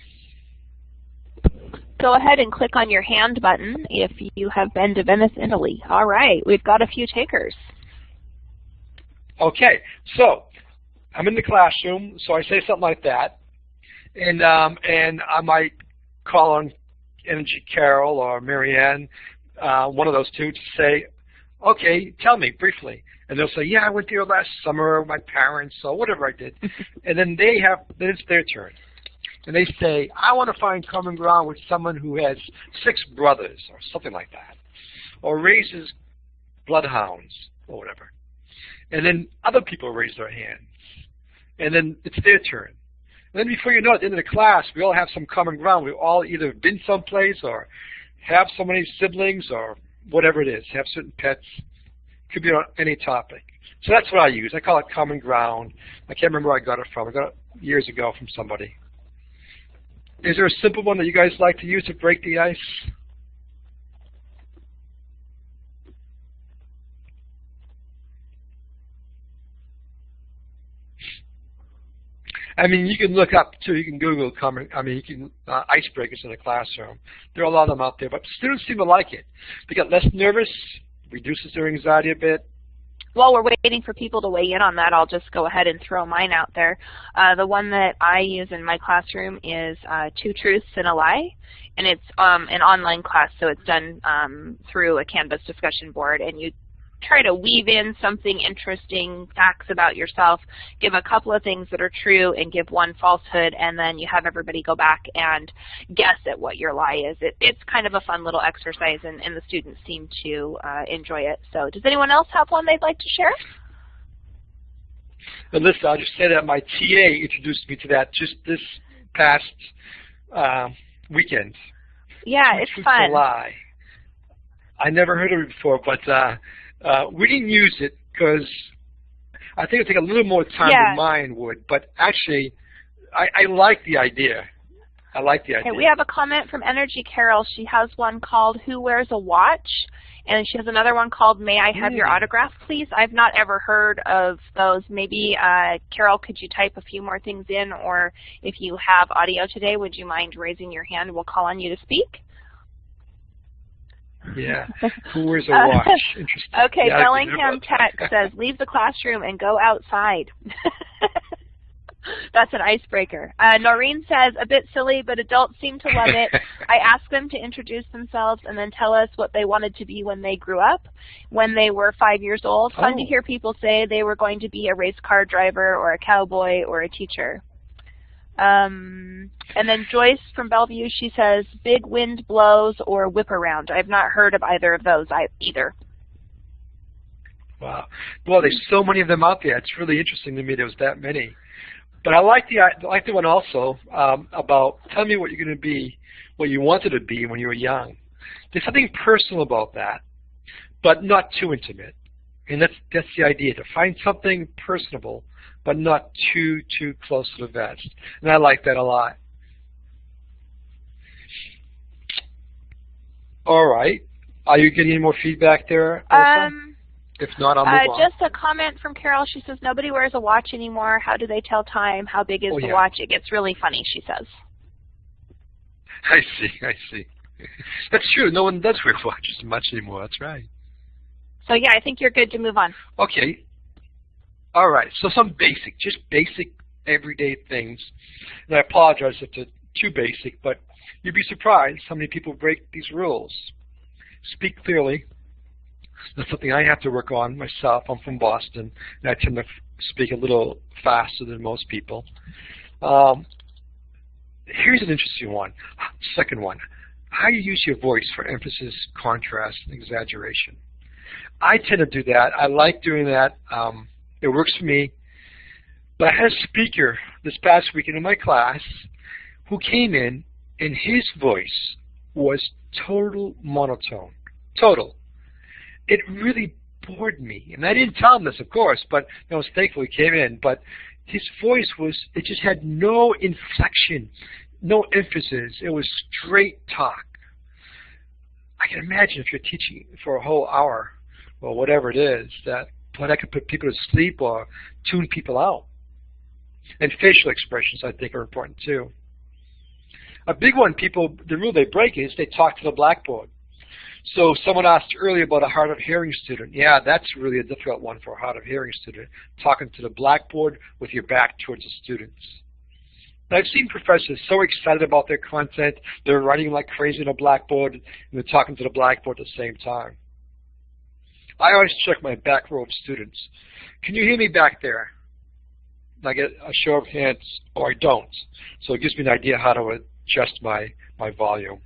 Go ahead and click on your hand button if you have been to Venice, Italy. All right, we've got a few takers. Okay, so I'm in the classroom, so I say something like that, and um, and I might call on Energy Carol or Marianne, uh, one of those two, to say, okay, tell me briefly. And they'll say, yeah, I went there last summer with my parents or whatever I did. *laughs* and then they have, then it's their turn. And they say, I want to find common ground with someone who has six brothers or something like that. Or raises bloodhounds or whatever. And then other people raise their hands and then it's their turn. And then before you know it, at the end of the class, we all have some common ground. We've all either been someplace or have so many siblings or whatever it is, have certain pets. It could be on any topic. So that's what I use. I call it common ground. I can't remember where I got it from. I got it years ago from somebody. Is there a simple one that you guys like to use to break the ice? I mean, you can look up too. You can Google common. I mean, you can uh, icebreakers in the classroom. There are a lot of them out there, but students seem to like it. They get less nervous, reduces their anxiety a bit. While we're waiting for people to weigh in on that, I'll just go ahead and throw mine out there. Uh, the one that I use in my classroom is uh, Two Truths and a Lie, and it's um, an online class, so it's done um, through a Canvas discussion board, and you try to weave in something interesting, facts about yourself, give a couple of things that are true and give one falsehood, and then you have everybody go back and guess at what your lie is. It, it's kind of a fun little exercise, and, and the students seem to uh, enjoy it. So does anyone else have one they'd like to share? Melissa, I'll just say that my TA introduced me to that just this past uh, weekend. Yeah, it's fun. Lie. I never heard of it before, but uh, uh, we didn't use it because I think it would take a little more time yeah. than mine would. But actually, I, I like the idea. I like the idea. Okay, we have a comment from Energy Carol. She has one called Who Wears a Watch? And she has another one called May I Have mm. Your hmm. Autograph, Please? I've not ever heard of those. Maybe, uh, Carol, could you type a few more things in? Or if you have audio today, would you mind raising your hand? We'll call on you to speak. Yeah. *laughs* Who wears a watch? Interesting. *laughs* Okay, yeah, Bellingham Tech *laughs* says, leave the classroom and go outside. That's an icebreaker. Uh, Noreen says, a bit silly, but adults seem to love it. I ask them to introduce themselves and then tell us what they wanted to be when they grew up, when they were five years old. Fun oh. to hear people say they were going to be a race car driver or a cowboy or a teacher. Um, and then Joyce from Bellevue, she says, big wind blows or whip around. I've not heard of either of those either. Wow. Well, there's so many of them out there. It's really interesting to me there was that many. But I like the I like the one also um, about tell me what you're going to be, what you wanted to be when you were young. There's something personal about that, but not too intimate. And that's that's the idea to find something personable, but not too too close to the vest. And I like that a lot. All right. Are you getting any more feedback there? Alyssa? Um, if not, I'll move uh, on. just a comment from Carol. She says, nobody wears a watch anymore. How do they tell time? How big is Oh, the yeah. watch? It gets really funny, she says. *laughs* I see, I see. That's true. No one does wear *laughs* watches much anymore. That's right. So yeah, I think you're good to move on. Okay. All right. So some basic, just basic everyday things. And I apologize if they're too basic, but you'd be surprised how many people break these rules. Speak clearly. That's something I have to work on myself. I'm from Boston, and I tend to speak a little faster than most people. Um, here's an interesting one. Second one. How you use your voice for emphasis, contrast, and exaggeration. I tend to do that. I like doing that. Um, it works for me. But I had a speaker this past weekend in my class who came in and his voice was total monotone. Total. It really bored me. And I didn't tell him this, of course, but I was thankful he came in. But his voice was, it just had no inflection, no emphasis. It was straight talk. I can imagine if you're teaching for a whole hour or whatever it is, that boy, that could put people to sleep or tune people out. And facial expressions, I think, are important too. A big one, people, the rule they break is they talk to the blackboard. So someone asked earlier about a hard of hearing student. Yeah, that's really a difficult one for a hard of hearing student, talking to the blackboard with your back towards the students. And I've seen professors so excited about their content, they're writing like crazy on a blackboard, and they're talking to the blackboard at the same time. I always check my back row of students. Can you hear me back there? And I get a show of hands, or I don't. So it gives me an idea how to adjust my, my volume.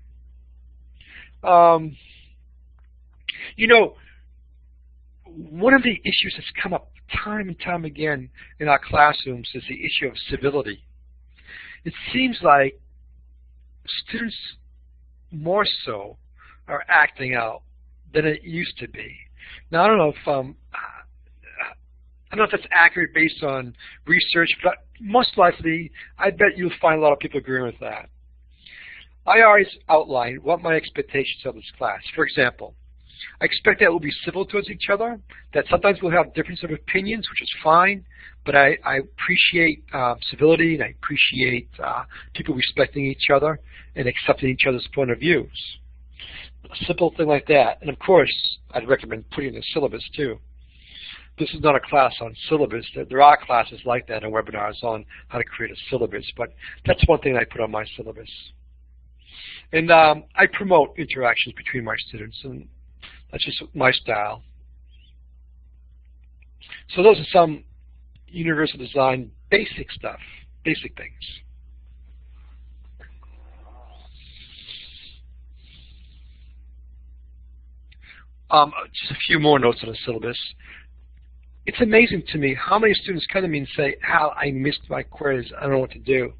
Um, you know, one of the issues that's come up time and time again in our classrooms is the issue of civility. It seems like students more so are acting out than it used to be. Now, I don't know if um, I don't know if that's accurate based on research, but most likely, I bet you'll find a lot of people agreeing with that. I always outline what my expectations of this class. For example, I expect that we'll be civil towards each other, that sometimes we'll have difference of opinions, which is fine, but I, I appreciate uh, civility and I appreciate uh, people respecting each other and accepting each other's point of views. A simple thing like that. And of course, I'd recommend putting in syllabus too. This is not a class on syllabus. There are classes like that and webinars on how to create a syllabus, but that's one thing I put on my syllabus. And um, I promote interactions between my students, and that's just my style. So those are some universal design basic stuff, basic things. Um, just a few more notes on the syllabus. It's amazing to me how many students come to me and say, Al, I missed my quiz. I don't know what to do.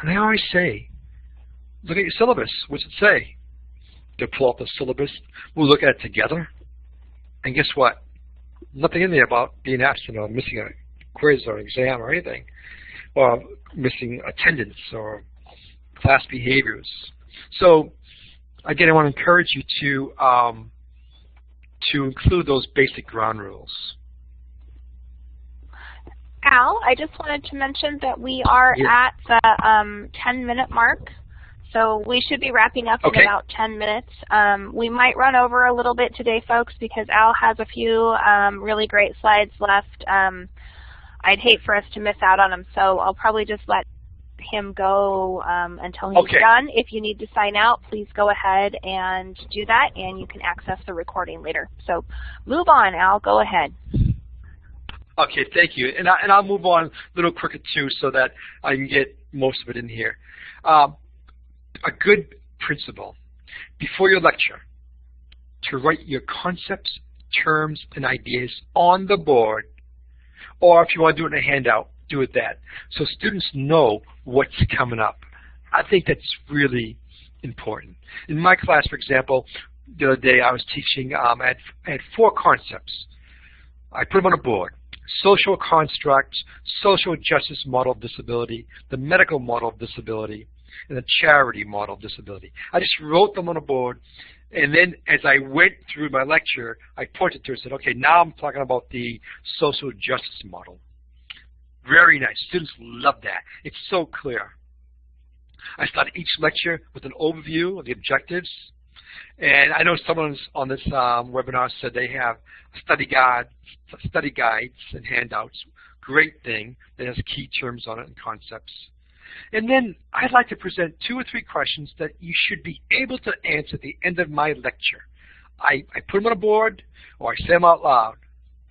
And I always say, look at your syllabus. What's it say? They pull up the syllabus. We'll look at it together. And guess what? Nothing in there about being absent or missing a quiz or an exam or anything, or missing attendance or class behaviors. So again, I want to encourage you to um, to include those basic ground rules. Al, I just wanted to mention that we are Yeah. at the um, 10 minute mark. So we should be wrapping up okay. in about 10 minutes. Um, we might run over a little bit today, folks, because Al has a few um, really great slides left. Um, I'd hate for us to miss out on them, so I'll probably just let him go um, until he's okay. done. If you need to sign out, please go ahead and do that, and you can access the recording later. So move on, Al. Go ahead. Okay, thank you. And, I, and I'll move on a little quicker, too, so that I can get most of it in here. Um, a good principle before your lecture to write your concepts, terms, and ideas on the board, or if you want to do it in a handout, do it that, so students know what's coming up. I think that's really important. In my class, for example, the other day I was teaching, um, I, had, I had four concepts. I put them on a board. Social constructs, social justice model of disability, the medical model of disability, and the charity model of disability. I just wrote them on a board, and then as I went through my lecture, I pointed to it and said, okay, now I'm talking about the social justice model. Very nice. Students love that. It's so clear. I start each lecture with an overview of the objectives. And I know someone on this um, webinar said they have study guide, study guides and handouts. Great thing that has key terms on it and concepts. And then I'd like to present two or three questions that you should be able to answer at the end of my lecture. I, I put them on a board or I say them out loud.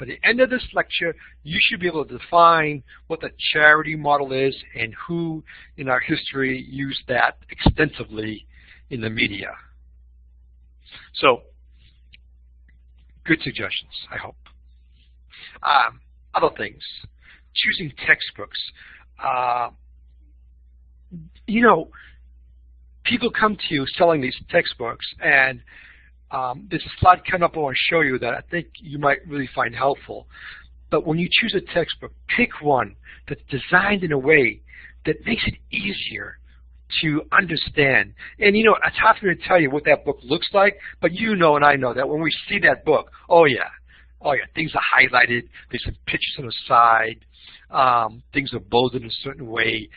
At the end of this lecture, you should be able to define what the charity model is and who in our history used that extensively in the media. So, good suggestions, I hope. Um, other things, choosing textbooks. Uh, you know, people come to you selling these textbooks, and um, there's a slide coming up I want to show you that I think you might really find helpful. But when you choose a textbook, pick one that's designed in a way that makes it easier to understand. And you know, it's hard for me to tell you what that book looks like, but you know and I know that when we see that book, oh yeah, oh yeah, things are highlighted, there's some pictures on the side, um, things are bolded in a certain way.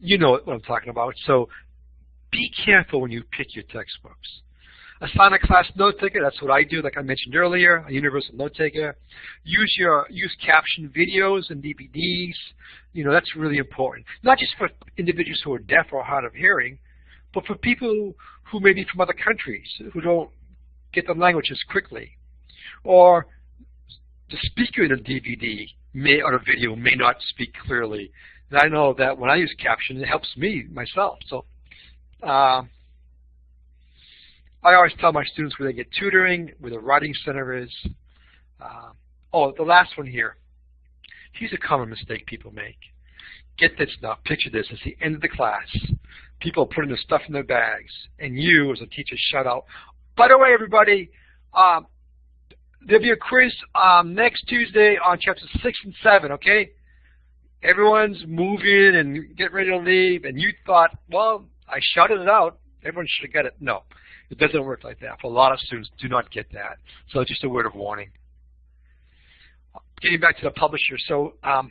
You know what I'm talking about. So be careful when you pick your textbooks. Assign a class note taker, that's what I do, like I mentioned earlier, a universal note taker. Use your use caption videos and DVDs. You know, that's really important. Not just for individuals who are deaf or hard of hearing, but for people who may be from other countries, who don't get the languages quickly. Or the speaker in a DVD may or a video may not speak clearly. And I know that when I use caption, it helps me myself. So uh, I always tell my students where they get tutoring, where the writing center is. Uh, oh, the last one here. Here's a common mistake people make. Get this now. Picture this. It's the end of the class. People are putting their stuff in their bags, and you, as a teacher, shout out, by the way, everybody, um, there'll be a quiz um, next Tuesday on chapters 6 and 7, okay? Everyone's moving and getting ready to leave, and you thought, well, I shouted it out. Everyone should have get it. No. It doesn't work like that. For a lot of students, do not get that. So just a word of warning. Getting back to the publisher, so um,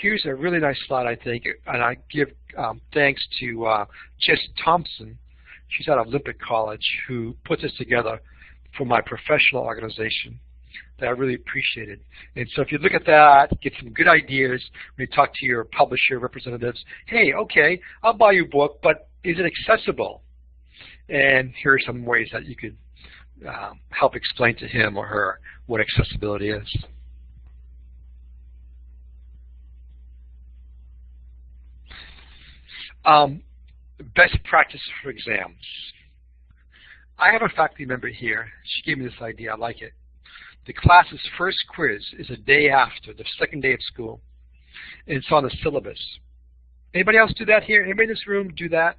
here's a really nice slide, I think, and I give um, thanks to uh, Jess Thompson. She's out of Olympic College, who put this together for my professional organization that I really appreciated. And so if you look at that, get some good ideas when you talk to your publisher representatives. Hey, okay, I'll buy your book, but is it accessible? And here are some ways that you could um, help explain to him or her what accessibility is. Um, best practice for exams. I have a faculty member here. She gave me this idea. I like it. The class's first quiz is a day after, the second day of school. And it's on the syllabus. Anybody else do that here? Anybody in this room do that?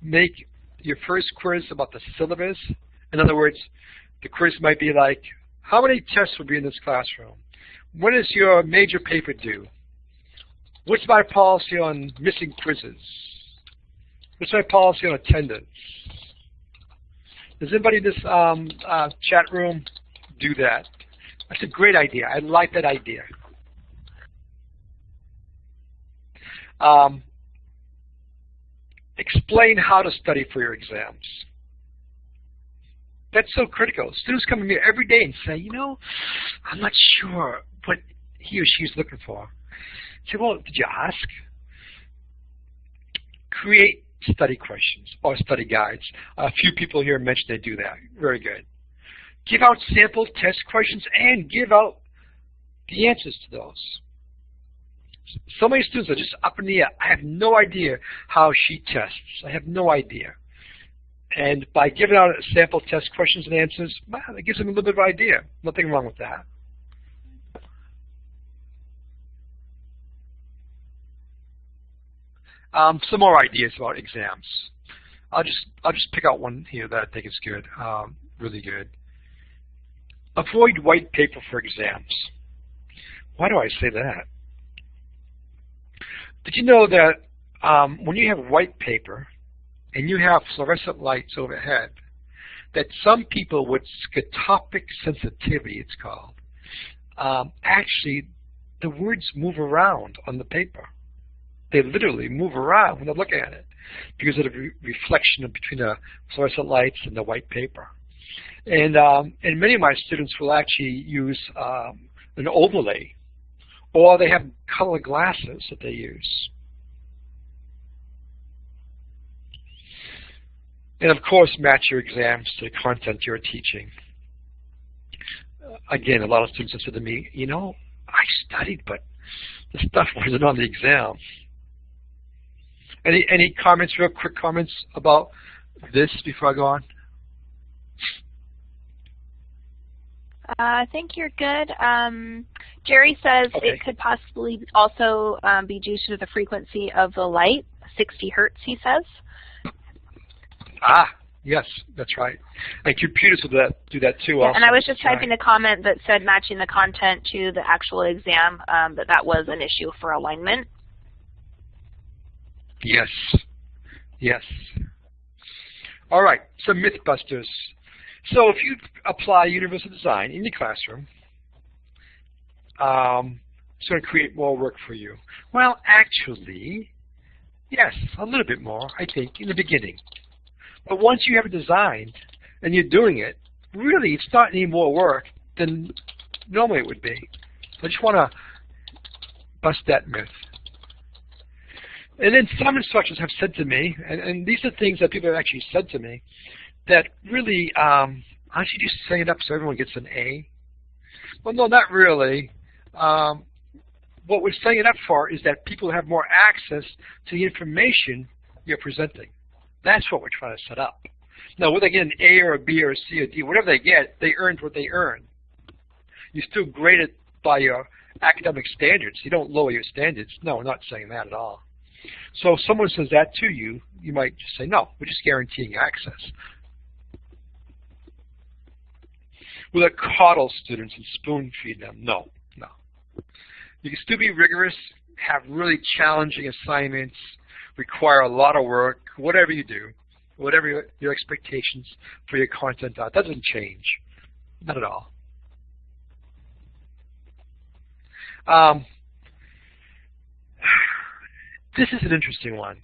Make your first quiz about the syllabus. In other words, the quiz might be like, how many tests will be in this classroom? When is your major paper due? What's my policy on missing quizzes? What's my policy on attendance? Does anybody in this um, uh, chat room do that? That's a great idea. I like that idea. Um, explain how to study for your exams. That's so critical. Students come to me every day and say, you know, I'm not sure what he or she is looking for. I say, well, did you ask? Create study questions or study guides. A few people here mentioned they do that. Very good. Give out sample test questions and give out the answers to those. So many students are just up in the air. I have no idea how she tests. I have no idea. And by giving out sample test questions and answers, well, it gives them a little bit of idea. Nothing wrong with that. Um, some more ideas about exams. I'll just I'll just pick out one here that I think is good, um, really good. Avoid white paper for exams. Why do I say that? Did you know that um, when you have white paper and you have fluorescent lights overhead, that some people with scotopic sensitivity, it's called, um, actually the words move around on the paper. They literally move around when they're looking at it because of the re reflection between the fluorescent lights and the white paper. And, um, and many of my students will actually use um, an overlay or they have color glasses that they use. And of course, match your exams to the content you're teaching. Again, a lot of students have said to me, you know, I studied, but the stuff *laughs* wasn't on the exam. Any any comments, real quick comments about this before I go on? Uh, I think you're good. Um, Jerry says okay. it could possibly also um, be due to the frequency of the light, 60 hertz, he says. Ah, yes, that's right. And computers will do that, do that too. Yeah, also. and I was just typing right. a comment that said matching the content to the actual exam, um, that that was an issue for alignment. Yes, yes. All right, so Mythbusters. So if you apply universal design in your classroom, um, it's going to create more work for you. Well, actually, yes, a little bit more, I think, in the beginning. But once you have it designed and you're doing it, really it's not any more work than normally it would be. I just want to bust that myth. And then some instructors have said to me, and, and, these are things that people have actually said to me, that really, um, aren't you just setting it up so everyone gets an A? Well, no, not really. Um, what we're setting it up for is that people have more access to the information you're presenting. That's what we're trying to set up. Now, whether they get an A or a B or a C or D, whatever they get, they earned what they earn. You still grade it by your academic standards. You don't lower your standards. No, we're not saying that at all. So if someone says that to you, you might just say, no, we're just guaranteeing access. Will it coddle students and spoon feed them? No. You can still be rigorous, have really challenging assignments, require a lot of work, whatever you do, whatever your, expectations for your content are, doesn't change. Not at all. Um, this is an interesting one.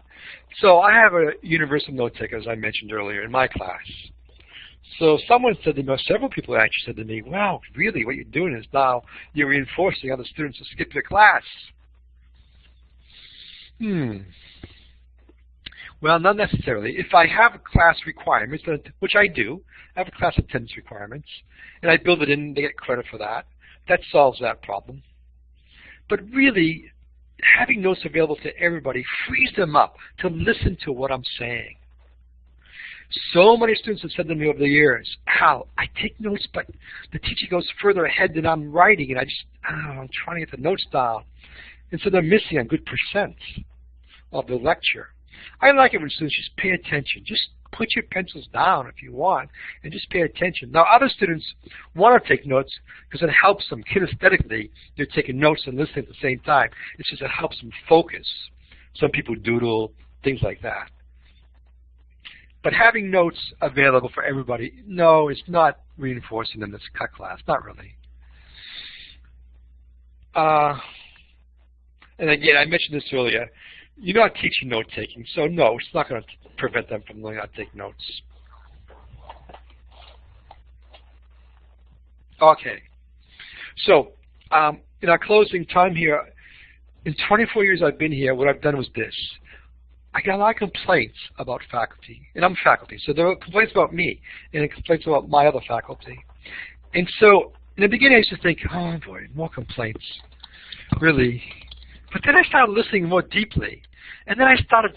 So I have a universal note taker, as I mentioned earlier, in my class. So someone said to me, several people actually said to me, wow, really, what you're doing is now you're reinforcing other students to skip your class. Hmm. Well, not necessarily. If I have class requirements, which I do, I have class attendance requirements, and I build it in, they get credit for that. That solves that problem. But really, having notes available to everybody frees them up to listen to what I'm saying. So many students have said to me over the years, Al, I take notes, but the teacher goes further ahead than I'm writing, and I just, oh, I'm trying to get the notes down. And so they're missing a good percent of the lecture. I like it when students just pay attention. Just put your pencils down if you want and just pay attention. Now other students want to take notes because it helps them kinesthetically. They're taking notes and listening at the same time. It's just it helps them focus. Some people doodle, things like that. But having notes available for everybody, no, it's not reinforcing in this cut class, not really. Uh, and again, I mentioned this earlier, you're not teaching note-taking, so no, it's not going to prevent them from learning how to take notes. Okay. So, um, in our closing time here, in 24 years I've been here, what I've done was this. I got a lot of complaints about faculty, and I'm faculty, so there are complaints about me, and complaints about my other faculty. And so, in the beginning I used to think, oh boy, more complaints, really. But then I started listening more deeply, and then I started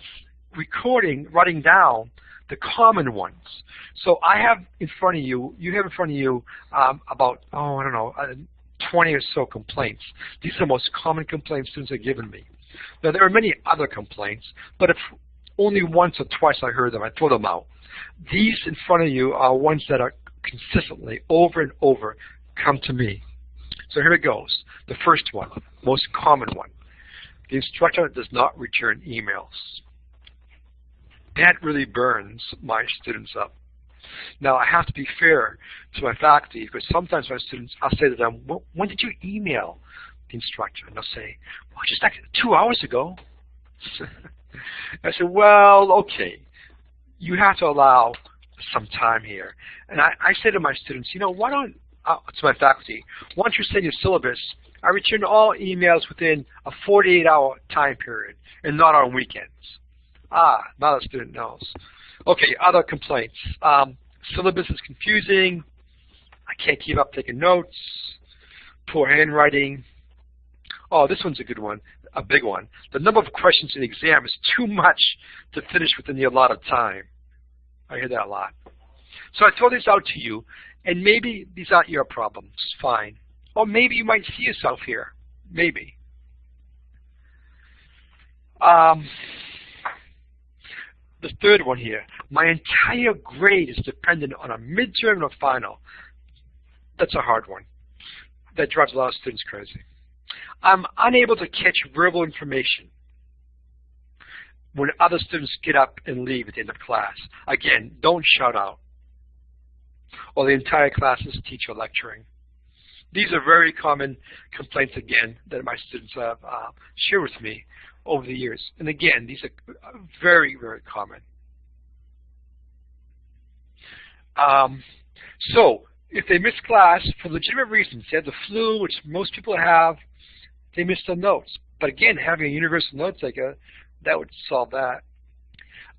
recording, writing down the common ones. So I have in front of you, you have in front of you um, about, oh, I don't know, uh, 20 or so complaints. These are the most common complaints students have given me. Now, there are many other complaints, but if only once or twice I heard them, I throw them out. These in front of you are ones that are consistently, over and over, come to me. So here it goes. The first one, most common one. The instructor does not return emails. That really burns my students up. Now, I have to be fair to my faculty because sometimes my students, I'll say to them, when did you email instructor? And they'll say, well, just like two hours ago. *laughs* I said, well, okay. You have to allow some time here. And I, I say to my students, you know, why don't, uh, to my faculty, once you send your syllabus, I return all emails within a 48-hour time period and not on weekends. Ah, now the student knows. Okay, other complaints. Um, syllabus is confusing. I can't keep up taking notes. Poor handwriting. Oh, this one's a good one, a big one. The number of questions in the exam is too much to finish within the allotted time. I hear that a lot. So I throw this out to you, and maybe these aren't your problems. Fine. Or maybe you might see yourself here. Maybe. Um, the third one here. My entire grade is dependent on a midterm or final. That's a hard one. That drives a lot of students crazy. I'm unable to catch verbal information when other students get up and leave at the end of class. Again, don't shout out. Or the entire class is teacher lecturing. These are very common complaints, again, that my students have uh, shared with me over the years. And again, these are very, very common. Um, so, if they miss class for legitimate reasons, they have the flu, which most people have, they missed the notes. But again, having a universal note taker, that would solve that.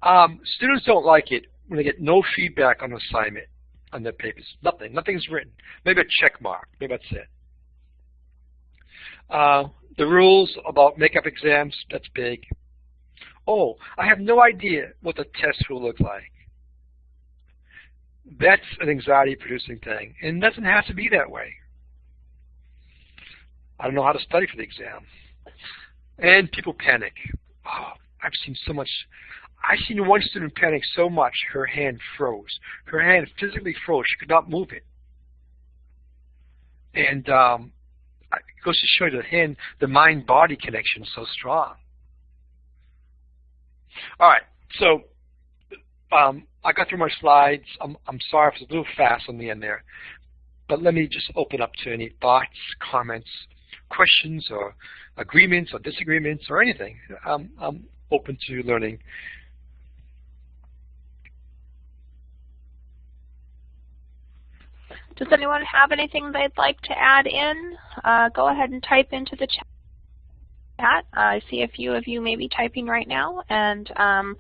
Um, students don't like it when they get no feedback on assignment on their papers. Nothing. Nothing's written. Maybe a check mark. Maybe that's it. Uh, the rules about makeup exams, that's big. Oh, I have no idea what the test will look like. That's an anxiety-producing thing, and it doesn't have to be that way. I don't know how to study for the exam. And people panic. Oh, I've seen so much. I've seen one student panic so much her hand froze. Her hand physically froze. She could not move it. And um, it goes to show you the hand, the mind-body connection is so strong. All right, so um, I got through my slides. I'm, I'm sorry if it's a little fast on the end there. But let me just open up to any thoughts, comments, questions, or agreements, or disagreements, or anything. I'm, I'm open to learning. Does anyone have anything they'd like to add in? Uh, go ahead and type into the chat. Uh, I see a few of you maybe typing right now, and um,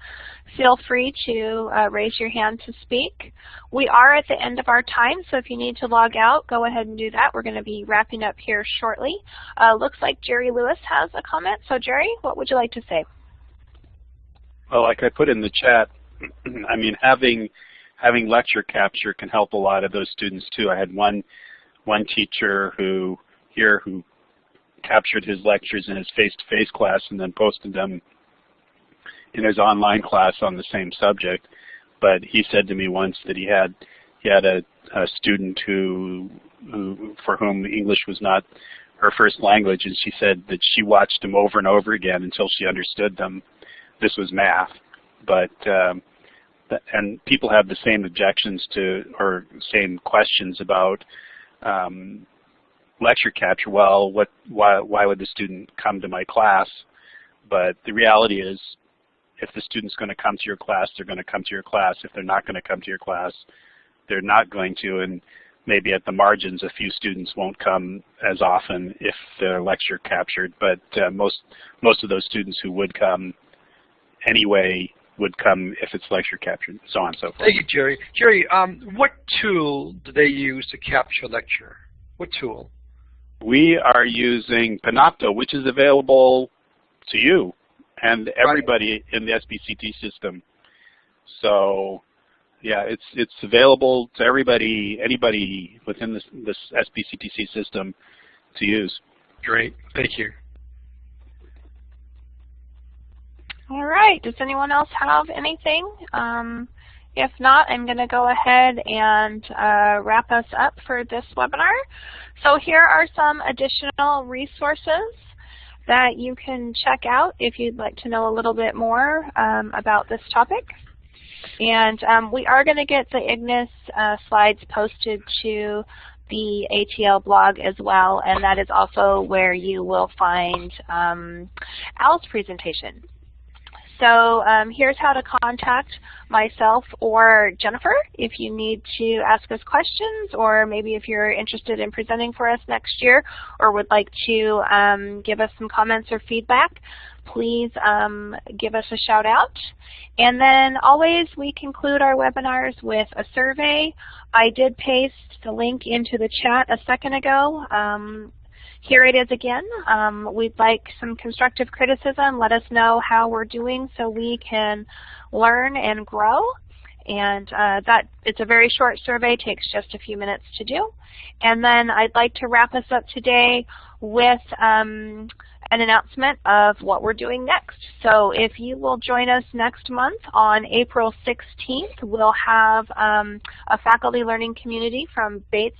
feel free to uh, raise your hand to speak. We are at the end of our time, so if you need to log out, go ahead and do that. We're going to be wrapping up here shortly. Uh, looks like Jerry Lewis has a comment. So Jerry, what would you like to say? Well, like I put in the chat, *clears throat* I mean, having having lecture capture can help a lot of those students too. I had one one teacher who here who captured his lectures in his face-to-face -face class and then posted them in his online class on the same subject. But he said to me once that he had he had a, a student who who for whom English was not her first language, and she said that she watched them over and over again until she understood them. This was math, but um, and people have the same objections to or same questions about um, lecture capture. Well, what why why would the student come to my class? But the reality is, if the student's going to come to your class, they're going to come to your class. If they're not going to come to your class, they're not going to. And maybe at the margins, a few students won't come as often if their lecture captured. But uh, most most of those students who would come anyway would come if it's lecture captured, so on and so forth. Thank you, Jerry. Jerry, um, what tool do they use to capture lecture? What tool? We are using Panopto, which is available to you and everybody right. in the SBCT system. So yeah, it's it's available to everybody, anybody within this this SBCTC system to use. Great, thank you. All right, does anyone else have anything? Um, if not, I'm going to go ahead and uh, wrap us up for this webinar. So here are some additional resources that you can check out if you'd like to know a little bit more um, about this topic. And um, we are going to get the IGNIS uh, slides posted to the ATL blog as well, and that is also where you will find um, Al's presentation. So um, here's how to contact myself or Jennifer if you need to ask us questions or maybe if you're interested in presenting for us next year or would like to um, give us some comments or feedback, please um, give us a shout out. And then always we conclude our webinars with a survey. I did paste the link into the chat a second ago. Here it is again. Um, we'd like some constructive criticism. Let us know how we're doing so we can learn and grow. And uh, that it's a very short survey, takes just a few minutes to do. And then I'd like to wrap us up today with um, an announcement of what we're doing next. So if you will join us next month on April 16th, we'll have um, a faculty learning community from Bates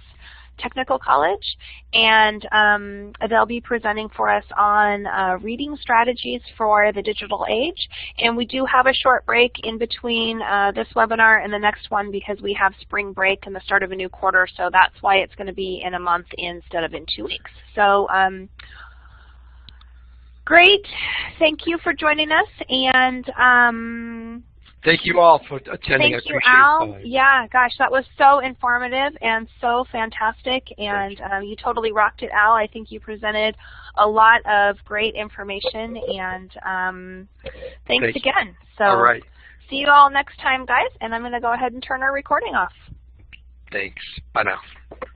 Technical College, and um, they'll be presenting for us on uh, reading strategies for the digital age. And we do have a short break in between uh, this webinar and the next one because we have spring break and the start of a new quarter, so that's why it's going to be in a month instead of in two weeks. So um, great. Thank you for joining us. And um, Thank you all for attending. Thank you, Al. Yeah, gosh, that was so informative and so fantastic, and um, you totally rocked it, Al. I think you presented a lot of great information, and um, thanks Thank again. So, all right. see you all next time, guys, and I'm going to go ahead and turn our recording off. Thanks. Bye now.